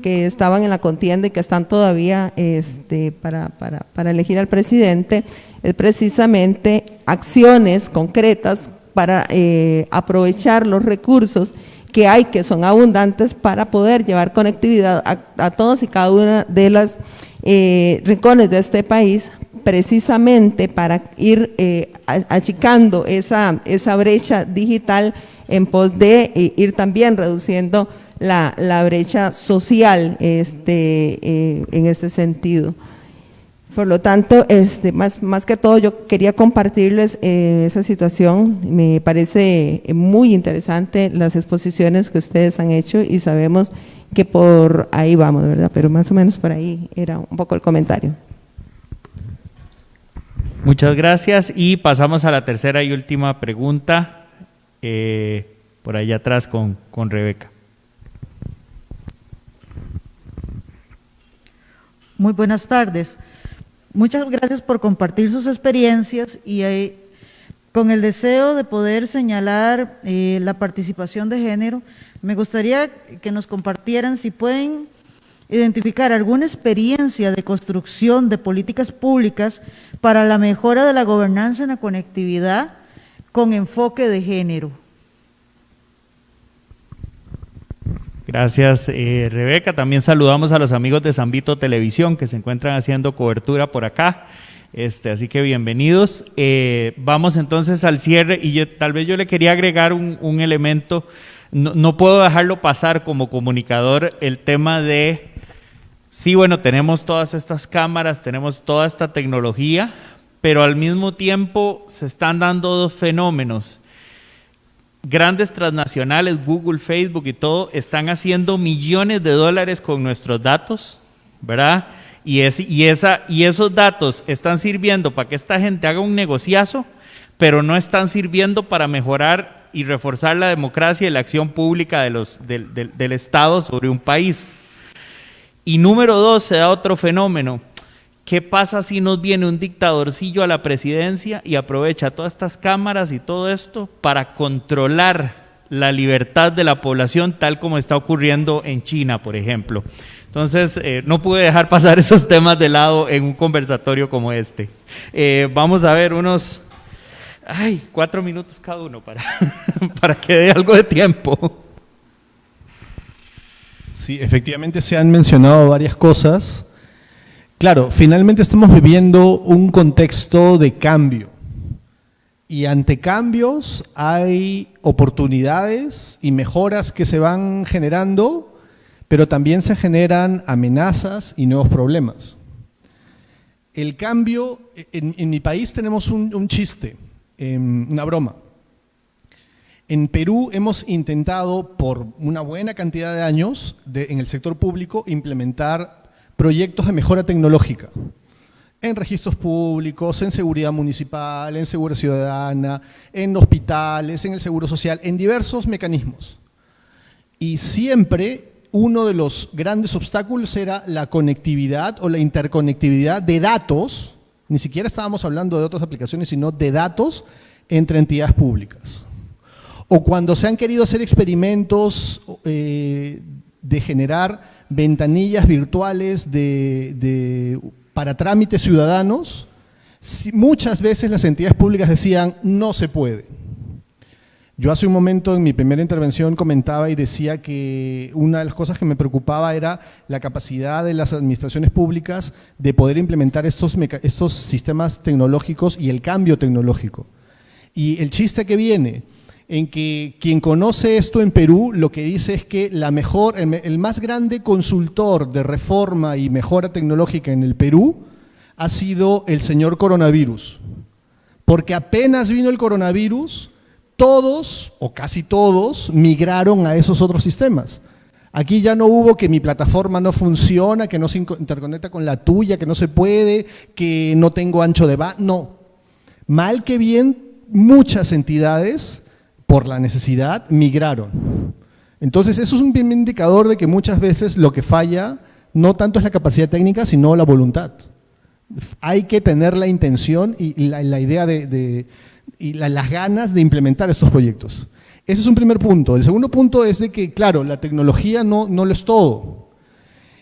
que estaban en la contienda y que están todavía este, para, para, para elegir al presidente, es precisamente acciones concretas para eh, aprovechar los recursos que hay, que son abundantes, para poder llevar conectividad a, todos y cada una de las eh, rincones de este país, precisamente para ir eh, achicando esa, esa brecha digital en pos de ir también reduciendo la, la brecha social este, en este sentido. Por lo tanto, este, más, más que todo yo quería compartirles eh, esa situación, me parece muy interesante las exposiciones que ustedes han hecho y sabemos que por ahí vamos, ¿verdad? Pero más o menos por ahí era un poco el comentario. Muchas gracias y pasamos a la tercera y última pregunta, eh, por allá atrás con, con Rebeca. Muy buenas tardes. Muchas gracias por compartir sus experiencias y eh, con el deseo de poder señalar eh, la participación de género, me gustaría que nos compartieran si pueden identificar alguna experiencia de construcción de políticas públicas para la mejora de la gobernanza en la conectividad con enfoque de género. Gracias, eh, Rebeca. También saludamos a los amigos de Zambito Televisión que se encuentran haciendo cobertura por acá. Este, así que bienvenidos. Eh, vamos entonces al cierre y yo, tal vez yo le quería agregar un, un elemento. No, no puedo dejarlo pasar como comunicador el tema de, sí, bueno, tenemos todas estas cámaras, tenemos toda esta tecnología, pero al mismo tiempo se están dando dos fenómenos grandes transnacionales, Google, Facebook y todo, están haciendo millones de dólares con nuestros datos, ¿verdad? Y, es, y, esa, y esos datos están sirviendo para que esta gente haga un negociazo, pero no están sirviendo para mejorar y reforzar la democracia y la acción pública del, del, del Estado sobre un país. Y número dos, se da otro fenómeno. ¿Qué pasa si nos viene un dictadorcillo a la presidencia y aprovecha todas estas cámaras y todo esto para controlar la libertad de la población tal como está ocurriendo en China, por ejemplo? Entonces, eh, no pude dejar pasar esos temas de lado en un conversatorio como este. Eh, vamos a ver unos, ay, cuatro minutos cada uno para, para que dé algo de tiempo. Sí, efectivamente se han mencionado varias cosas. Claro, finalmente estamos viviendo un contexto de cambio. Y ante cambios hay oportunidades y mejoras que se van generando, pero también se generan amenazas y nuevos problemas. El cambio, en, mi país tenemos un, chiste, eh, una broma. En Perú hemos intentado por una buena cantidad de años en el sector público implementar proyectos de mejora tecnológica en registros públicos, en seguridad municipal, en seguridad ciudadana, en hospitales, en el seguro social, en diversos mecanismos. Y siempre uno de los grandes obstáculos era la conectividad o la interconectividad de datos, ni siquiera estábamos hablando de otras aplicaciones, sino de datos entre entidades públicas. O cuando se han querido hacer experimentos eh, de generar ventanillas virtuales para trámites ciudadanos, muchas veces las entidades públicas decían no se puede. Yo hace un momento en mi primera intervención comentaba y decía que una de las cosas que me preocupaba era la capacidad de las administraciones públicas de poder implementar estos, estos sistemas tecnológicos y el cambio tecnológico. Y el chiste que viene en que quien conoce esto en Perú lo que dice es que la mejor, el, el, más grande consultor de reforma y mejora tecnológica en el Perú ha sido el señor coronavirus. Porque apenas vino el coronavirus, todos o casi todos migraron a esos otros sistemas. Aquí ya no hubo que mi plataforma no funciona, que no se interconecta con la tuya, que no se puede, que no tengo ancho de banda. No. Mal que bien, muchas entidades por la necesidad, migraron. Entonces, eso es un indicador de que muchas veces lo que falla no tanto es la capacidad técnica, sino la voluntad. Hay que tener la intención y la, idea de, y la, las ganas de implementar estos proyectos. Ese es un primer punto. El segundo punto es de que, claro, la tecnología no, no lo es todo.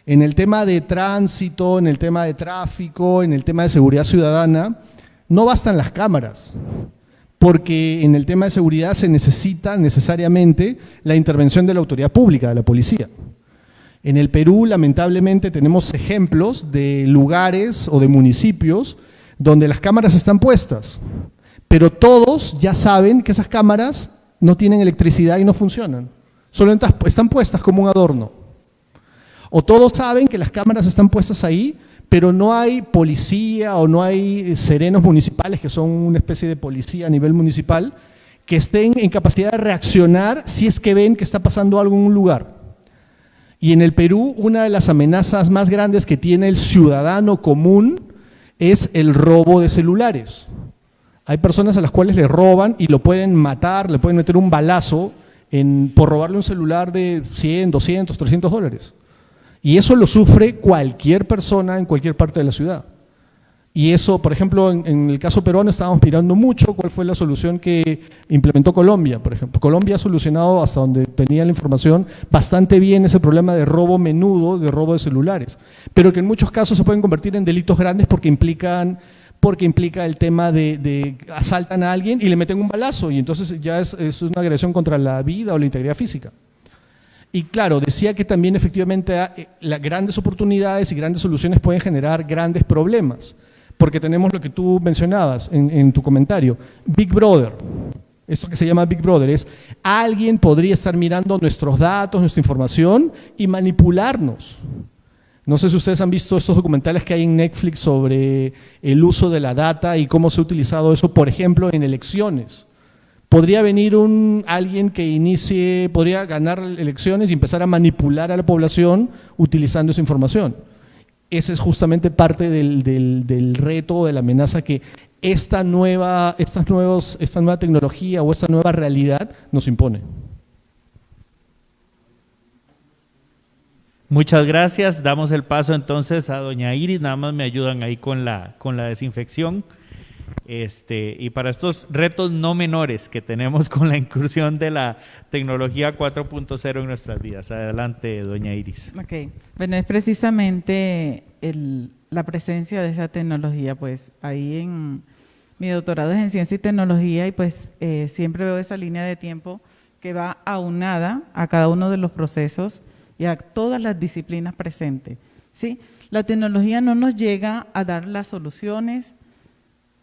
En el tema de tránsito, en el tema de tráfico, en el tema de seguridad ciudadana, no bastan las cámaras porque en el tema de seguridad se necesita necesariamente la intervención de la autoridad pública, de la policía. En el Perú, lamentablemente, tenemos ejemplos de lugares o de municipios donde las cámaras están puestas, pero todos ya saben que esas cámaras no tienen electricidad y no funcionan. Solo están puestas como un adorno. O todos saben que las cámaras están puestas ahí, pero no hay policía o no hay serenos municipales, que son una especie de policía a nivel municipal, que estén en capacidad de reaccionar si es que ven que está pasando algo en un lugar. Y en el Perú, una de las amenazas más grandes que tiene el ciudadano común es el robo de celulares. Hay personas a las cuales le roban y lo pueden matar, le pueden meter un balazo en, por robarle un celular de 100, 200, 300 dólares. Y eso lo sufre cualquier persona en cualquier parte de la ciudad. Y eso, por ejemplo, en, el caso peruano estábamos mirando mucho cuál fue la solución que implementó Colombia, por ejemplo. Colombia ha solucionado, hasta donde tenía la información, bastante bien ese problema de robo menudo, de robo de celulares, pero que en muchos casos se pueden convertir en delitos grandes porque implican porque implica el tema de, de asaltan a alguien y le meten un balazo y entonces ya es una agresión contra la vida o la integridad física. Y claro, decía que también efectivamente ah, eh, las grandes oportunidades y grandes soluciones pueden generar grandes problemas, porque tenemos lo que tú mencionabas en, en tu comentario, Big Brother. Esto que se llama Big Brother es alguien podría estar mirando nuestros datos, nuestra información y manipularnos. No sé si ustedes han visto estos documentales que hay en Netflix sobre el uso de la data y cómo se ha utilizado eso, por ejemplo, en elecciones. Podría venir un, alguien que inicie, podría ganar elecciones y empezar a manipular a la población utilizando esa información. Ese es justamente parte del, del, del reto, de la amenaza que esta nueva, estas nuevos, esta nueva tecnología o esta nueva realidad nos impone. Muchas gracias. Damos el paso entonces a doña Iris. Nada más me ayudan ahí con la, con la desinfección. Este, y para estos retos no menores que tenemos con la incursión de la tecnología 4.0 en nuestras vidas. Adelante, doña Iris. Ok, bueno, es precisamente el, la presencia de esa tecnología, pues ahí en mi doctorado es en ciencia y tecnología y pues eh, siempre veo esa línea de tiempo que va aunada a cada uno de los procesos y a todas las disciplinas presentes. ¿sí? La tecnología no nos llega a dar las soluciones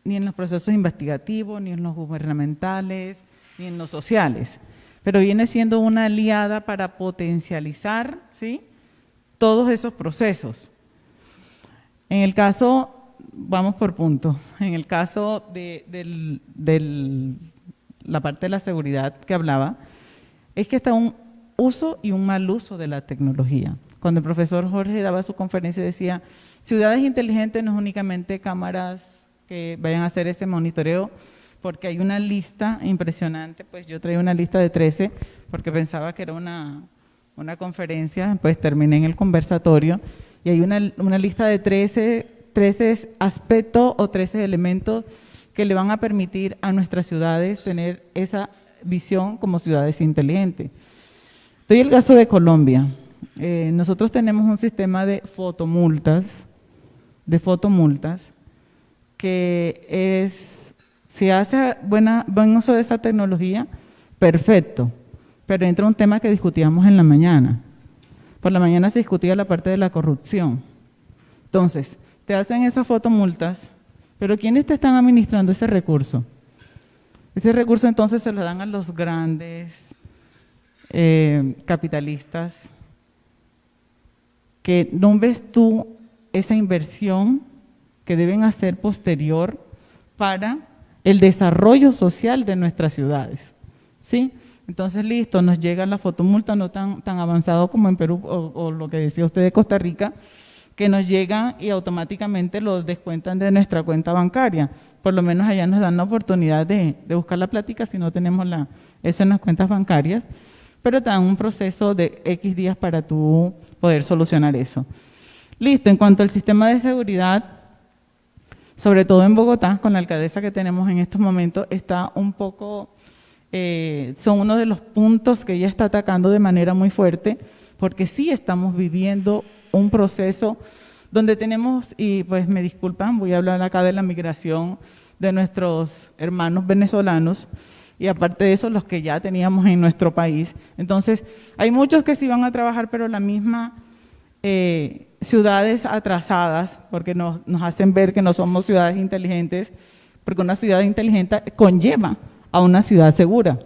ni en los procesos investigativos, ni en los gubernamentales, ni en los sociales, pero viene siendo una aliada para potencializar ¿sí? todos esos procesos. En el caso, vamos por punto, en el caso de, la parte de la seguridad que hablaba, es que está un uso y un mal uso de la tecnología. Cuando el profesor Jorge daba su conferencia decía, ciudades inteligentes no es únicamente cámaras que vayan a hacer ese monitoreo, porque hay una lista impresionante, pues yo traía una lista de 13, porque pensaba que era una, una conferencia, pues terminé en el conversatorio, y hay una, una lista de 13, 13 aspectos o 13 elementos que le van a permitir a nuestras ciudades tener esa visión como ciudades inteligentes. Doy el caso de Colombia. Eh, nosotros tenemos un sistema de fotomultas, de fotomultas, que es, si hace buena, buen uso de esa tecnología, perfecto, pero entra un tema que discutíamos en la mañana, por la mañana se discutía la parte de la corrupción. Entonces, te hacen esas fotomultas, pero ¿quiénes te están administrando ese recurso? Ese recurso entonces se lo dan a los grandes eh, capitalistas, que no ves tú esa inversión que deben hacer posterior para el desarrollo social de nuestras ciudades. ¿Sí? Entonces, listo, nos llega la fotomulta no tan, tan avanzado como en Perú o, lo que decía usted de Costa Rica, que nos llega y automáticamente lo descuentan de nuestra cuenta bancaria. Por lo menos allá nos dan la oportunidad de, buscar la plática si no tenemos la, eso en las cuentas bancarias, pero te dan un proceso de X días para tú poder solucionar eso. Listo, en cuanto al sistema de seguridad, sobre todo en Bogotá, con la alcaldesa que tenemos en estos momentos, está un poco eh, son uno de los puntos que ella está atacando de manera muy fuerte, porque sí estamos viviendo un proceso donde tenemos, y pues me disculpan, voy a hablar acá de la migración de nuestros hermanos venezolanos, y aparte de eso, los que ya teníamos en nuestro país. Entonces, hay muchos que sí van a trabajar, pero la misma eh, ciudades atrasadas, porque nos, nos hacen ver que no somos ciudades inteligentes, porque una ciudad inteligente conlleva a una ciudad segura.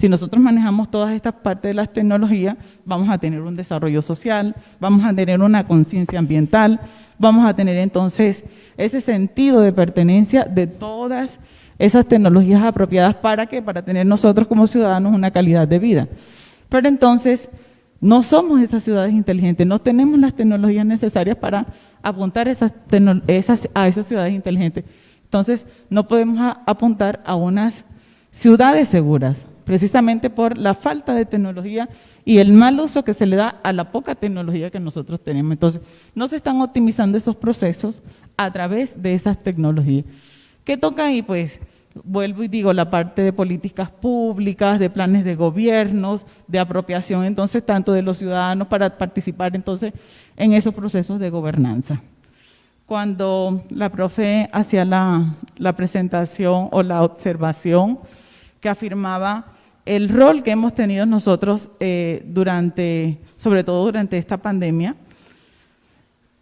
Si nosotros manejamos todas estas partes de las tecnologías, vamos a tener un desarrollo social, vamos a tener una conciencia ambiental, vamos a tener entonces ese sentido de pertenencia de todas esas tecnologías apropiadas para que para tener nosotros como ciudadanos una calidad de vida. Pero entonces no somos esas ciudades inteligentes, no tenemos las tecnologías necesarias para apuntar a esas ciudades inteligentes. Entonces no podemos apuntar a unas ciudades seguras, precisamente por la falta de tecnología y el mal uso que se le da a la poca tecnología que nosotros tenemos. Entonces, no se están optimizando esos procesos a través de esas tecnologías. ¿Qué toca ahí? Pues vuelvo y digo, la parte de políticas públicas, de planes de gobiernos, de apropiación entonces tanto de los ciudadanos para participar entonces en esos procesos de gobernanza. Cuando la profe hacía la, la presentación o la observación que afirmaba el rol que hemos tenido nosotros eh, durante, sobre todo durante esta pandemia.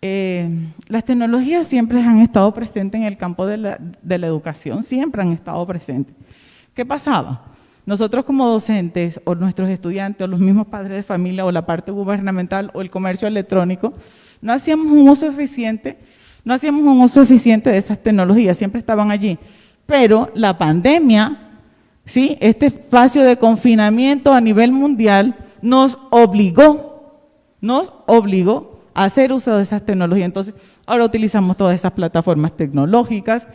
Eh, las tecnologías siempre han estado presentes en el campo de la, educación, siempre han estado presentes. ¿Qué pasaba? Nosotros como docentes o nuestros estudiantes o los mismos padres de familia o la parte gubernamental o el comercio electrónico, no hacíamos un uso eficiente, no hacíamos un uso eficiente de esas tecnologías, siempre estaban allí. Pero la pandemia, ¿sí? este espacio de confinamiento a nivel mundial nos obligó, nos obligó hacer uso de esas tecnologías. Entonces, ahora utilizamos todas esas plataformas tecnológicas,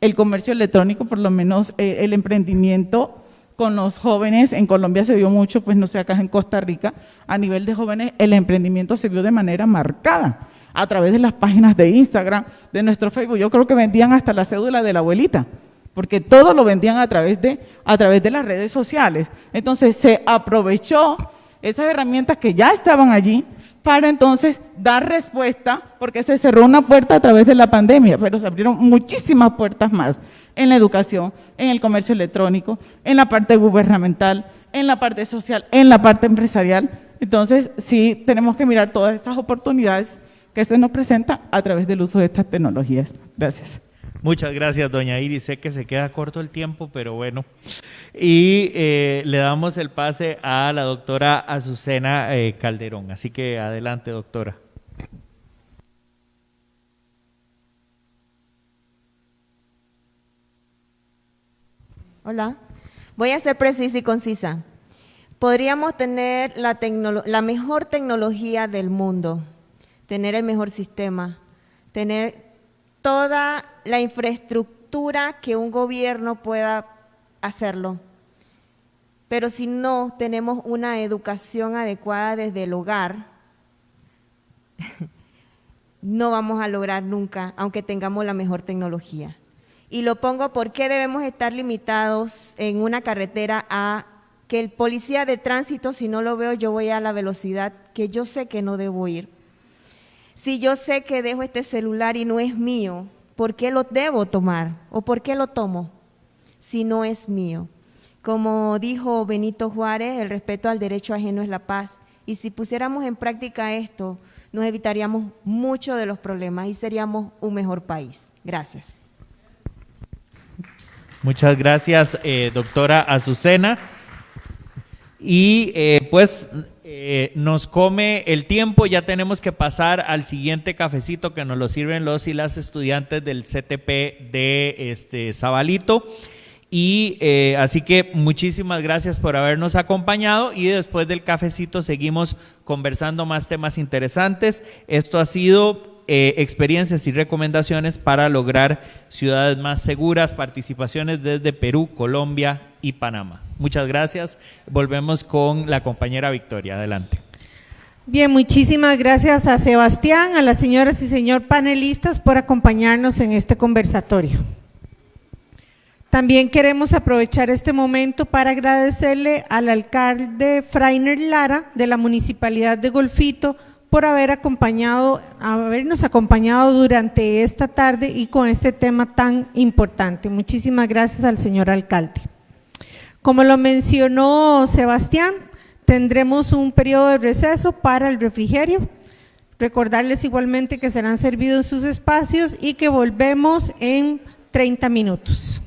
el comercio electrónico, por lo menos eh, el emprendimiento con los jóvenes, en Colombia se vio mucho, pues no sé, acá en Costa Rica, a nivel de jóvenes, el emprendimiento se vio de manera marcada a través de las páginas de Instagram, de nuestro Facebook. Yo creo que vendían hasta la cédula de la abuelita, porque todo lo vendían a través de, a través de las redes sociales. Entonces se aprovechó esas herramientas que ya estaban allí para entonces dar respuesta, porque se cerró una puerta a través de la pandemia, pero se abrieron muchísimas puertas más en la educación, en el comercio electrónico, en la parte gubernamental, en la parte social, en la parte empresarial. Entonces, sí tenemos que mirar todas estas oportunidades que se nos presentan a través del uso de estas tecnologías. Gracias. Muchas gracias, doña Iris. Sé que se queda corto el tiempo, pero bueno. Y eh, le damos el pase a la doctora Azucena eh, Calderón. Así que adelante, doctora. Hola. Voy a ser precisa y concisa. Podríamos tener la, la mejor tecnología del mundo, tener el mejor sistema, tener toda la infraestructura que un gobierno pueda hacerlo. Pero si no tenemos una educación adecuada desde el hogar, no vamos a lograr nunca, aunque tengamos la mejor tecnología. Y lo pongo porque debemos estar limitados en una carretera a que el policía de tránsito, si no lo veo, yo voy a la velocidad que yo sé que no debo ir. Si yo sé que dejo este celular y no es mío, ¿por qué lo debo tomar? ¿O por qué lo tomo si no es mío? Como dijo Benito Juárez, el respeto al derecho ajeno es la paz. Y si pusiéramos en práctica esto, nos evitaríamos muchos de los problemas y seríamos un mejor país. Gracias. Muchas gracias, eh, doctora Azucena. Y eh, pues eh, nos come el tiempo, ya tenemos que pasar al siguiente cafecito que nos lo sirven los y las estudiantes del CTP de este Zabalito. Y eh, así que muchísimas gracias por habernos acompañado y después del cafecito seguimos conversando más temas interesantes. Esto ha sido eh, experiencias y recomendaciones para lograr ciudades más seguras, participaciones desde Perú, Colombia y Panamá. Muchas gracias. Volvemos con la compañera Victoria. Adelante. Bien, muchísimas gracias a Sebastián, a las señoras y señor panelistas por acompañarnos en este conversatorio. También queremos aprovechar este momento para agradecerle al alcalde Frainer Lara de la Municipalidad de Golfito por haber acompañado, habernos acompañado durante esta tarde y con este tema tan importante. Muchísimas gracias al señor alcalde. Como lo mencionó Sebastián, tendremos un periodo de receso para el refrigerio. Recordarles igualmente que serán servidos sus espacios y que volvemos en 30 minutos.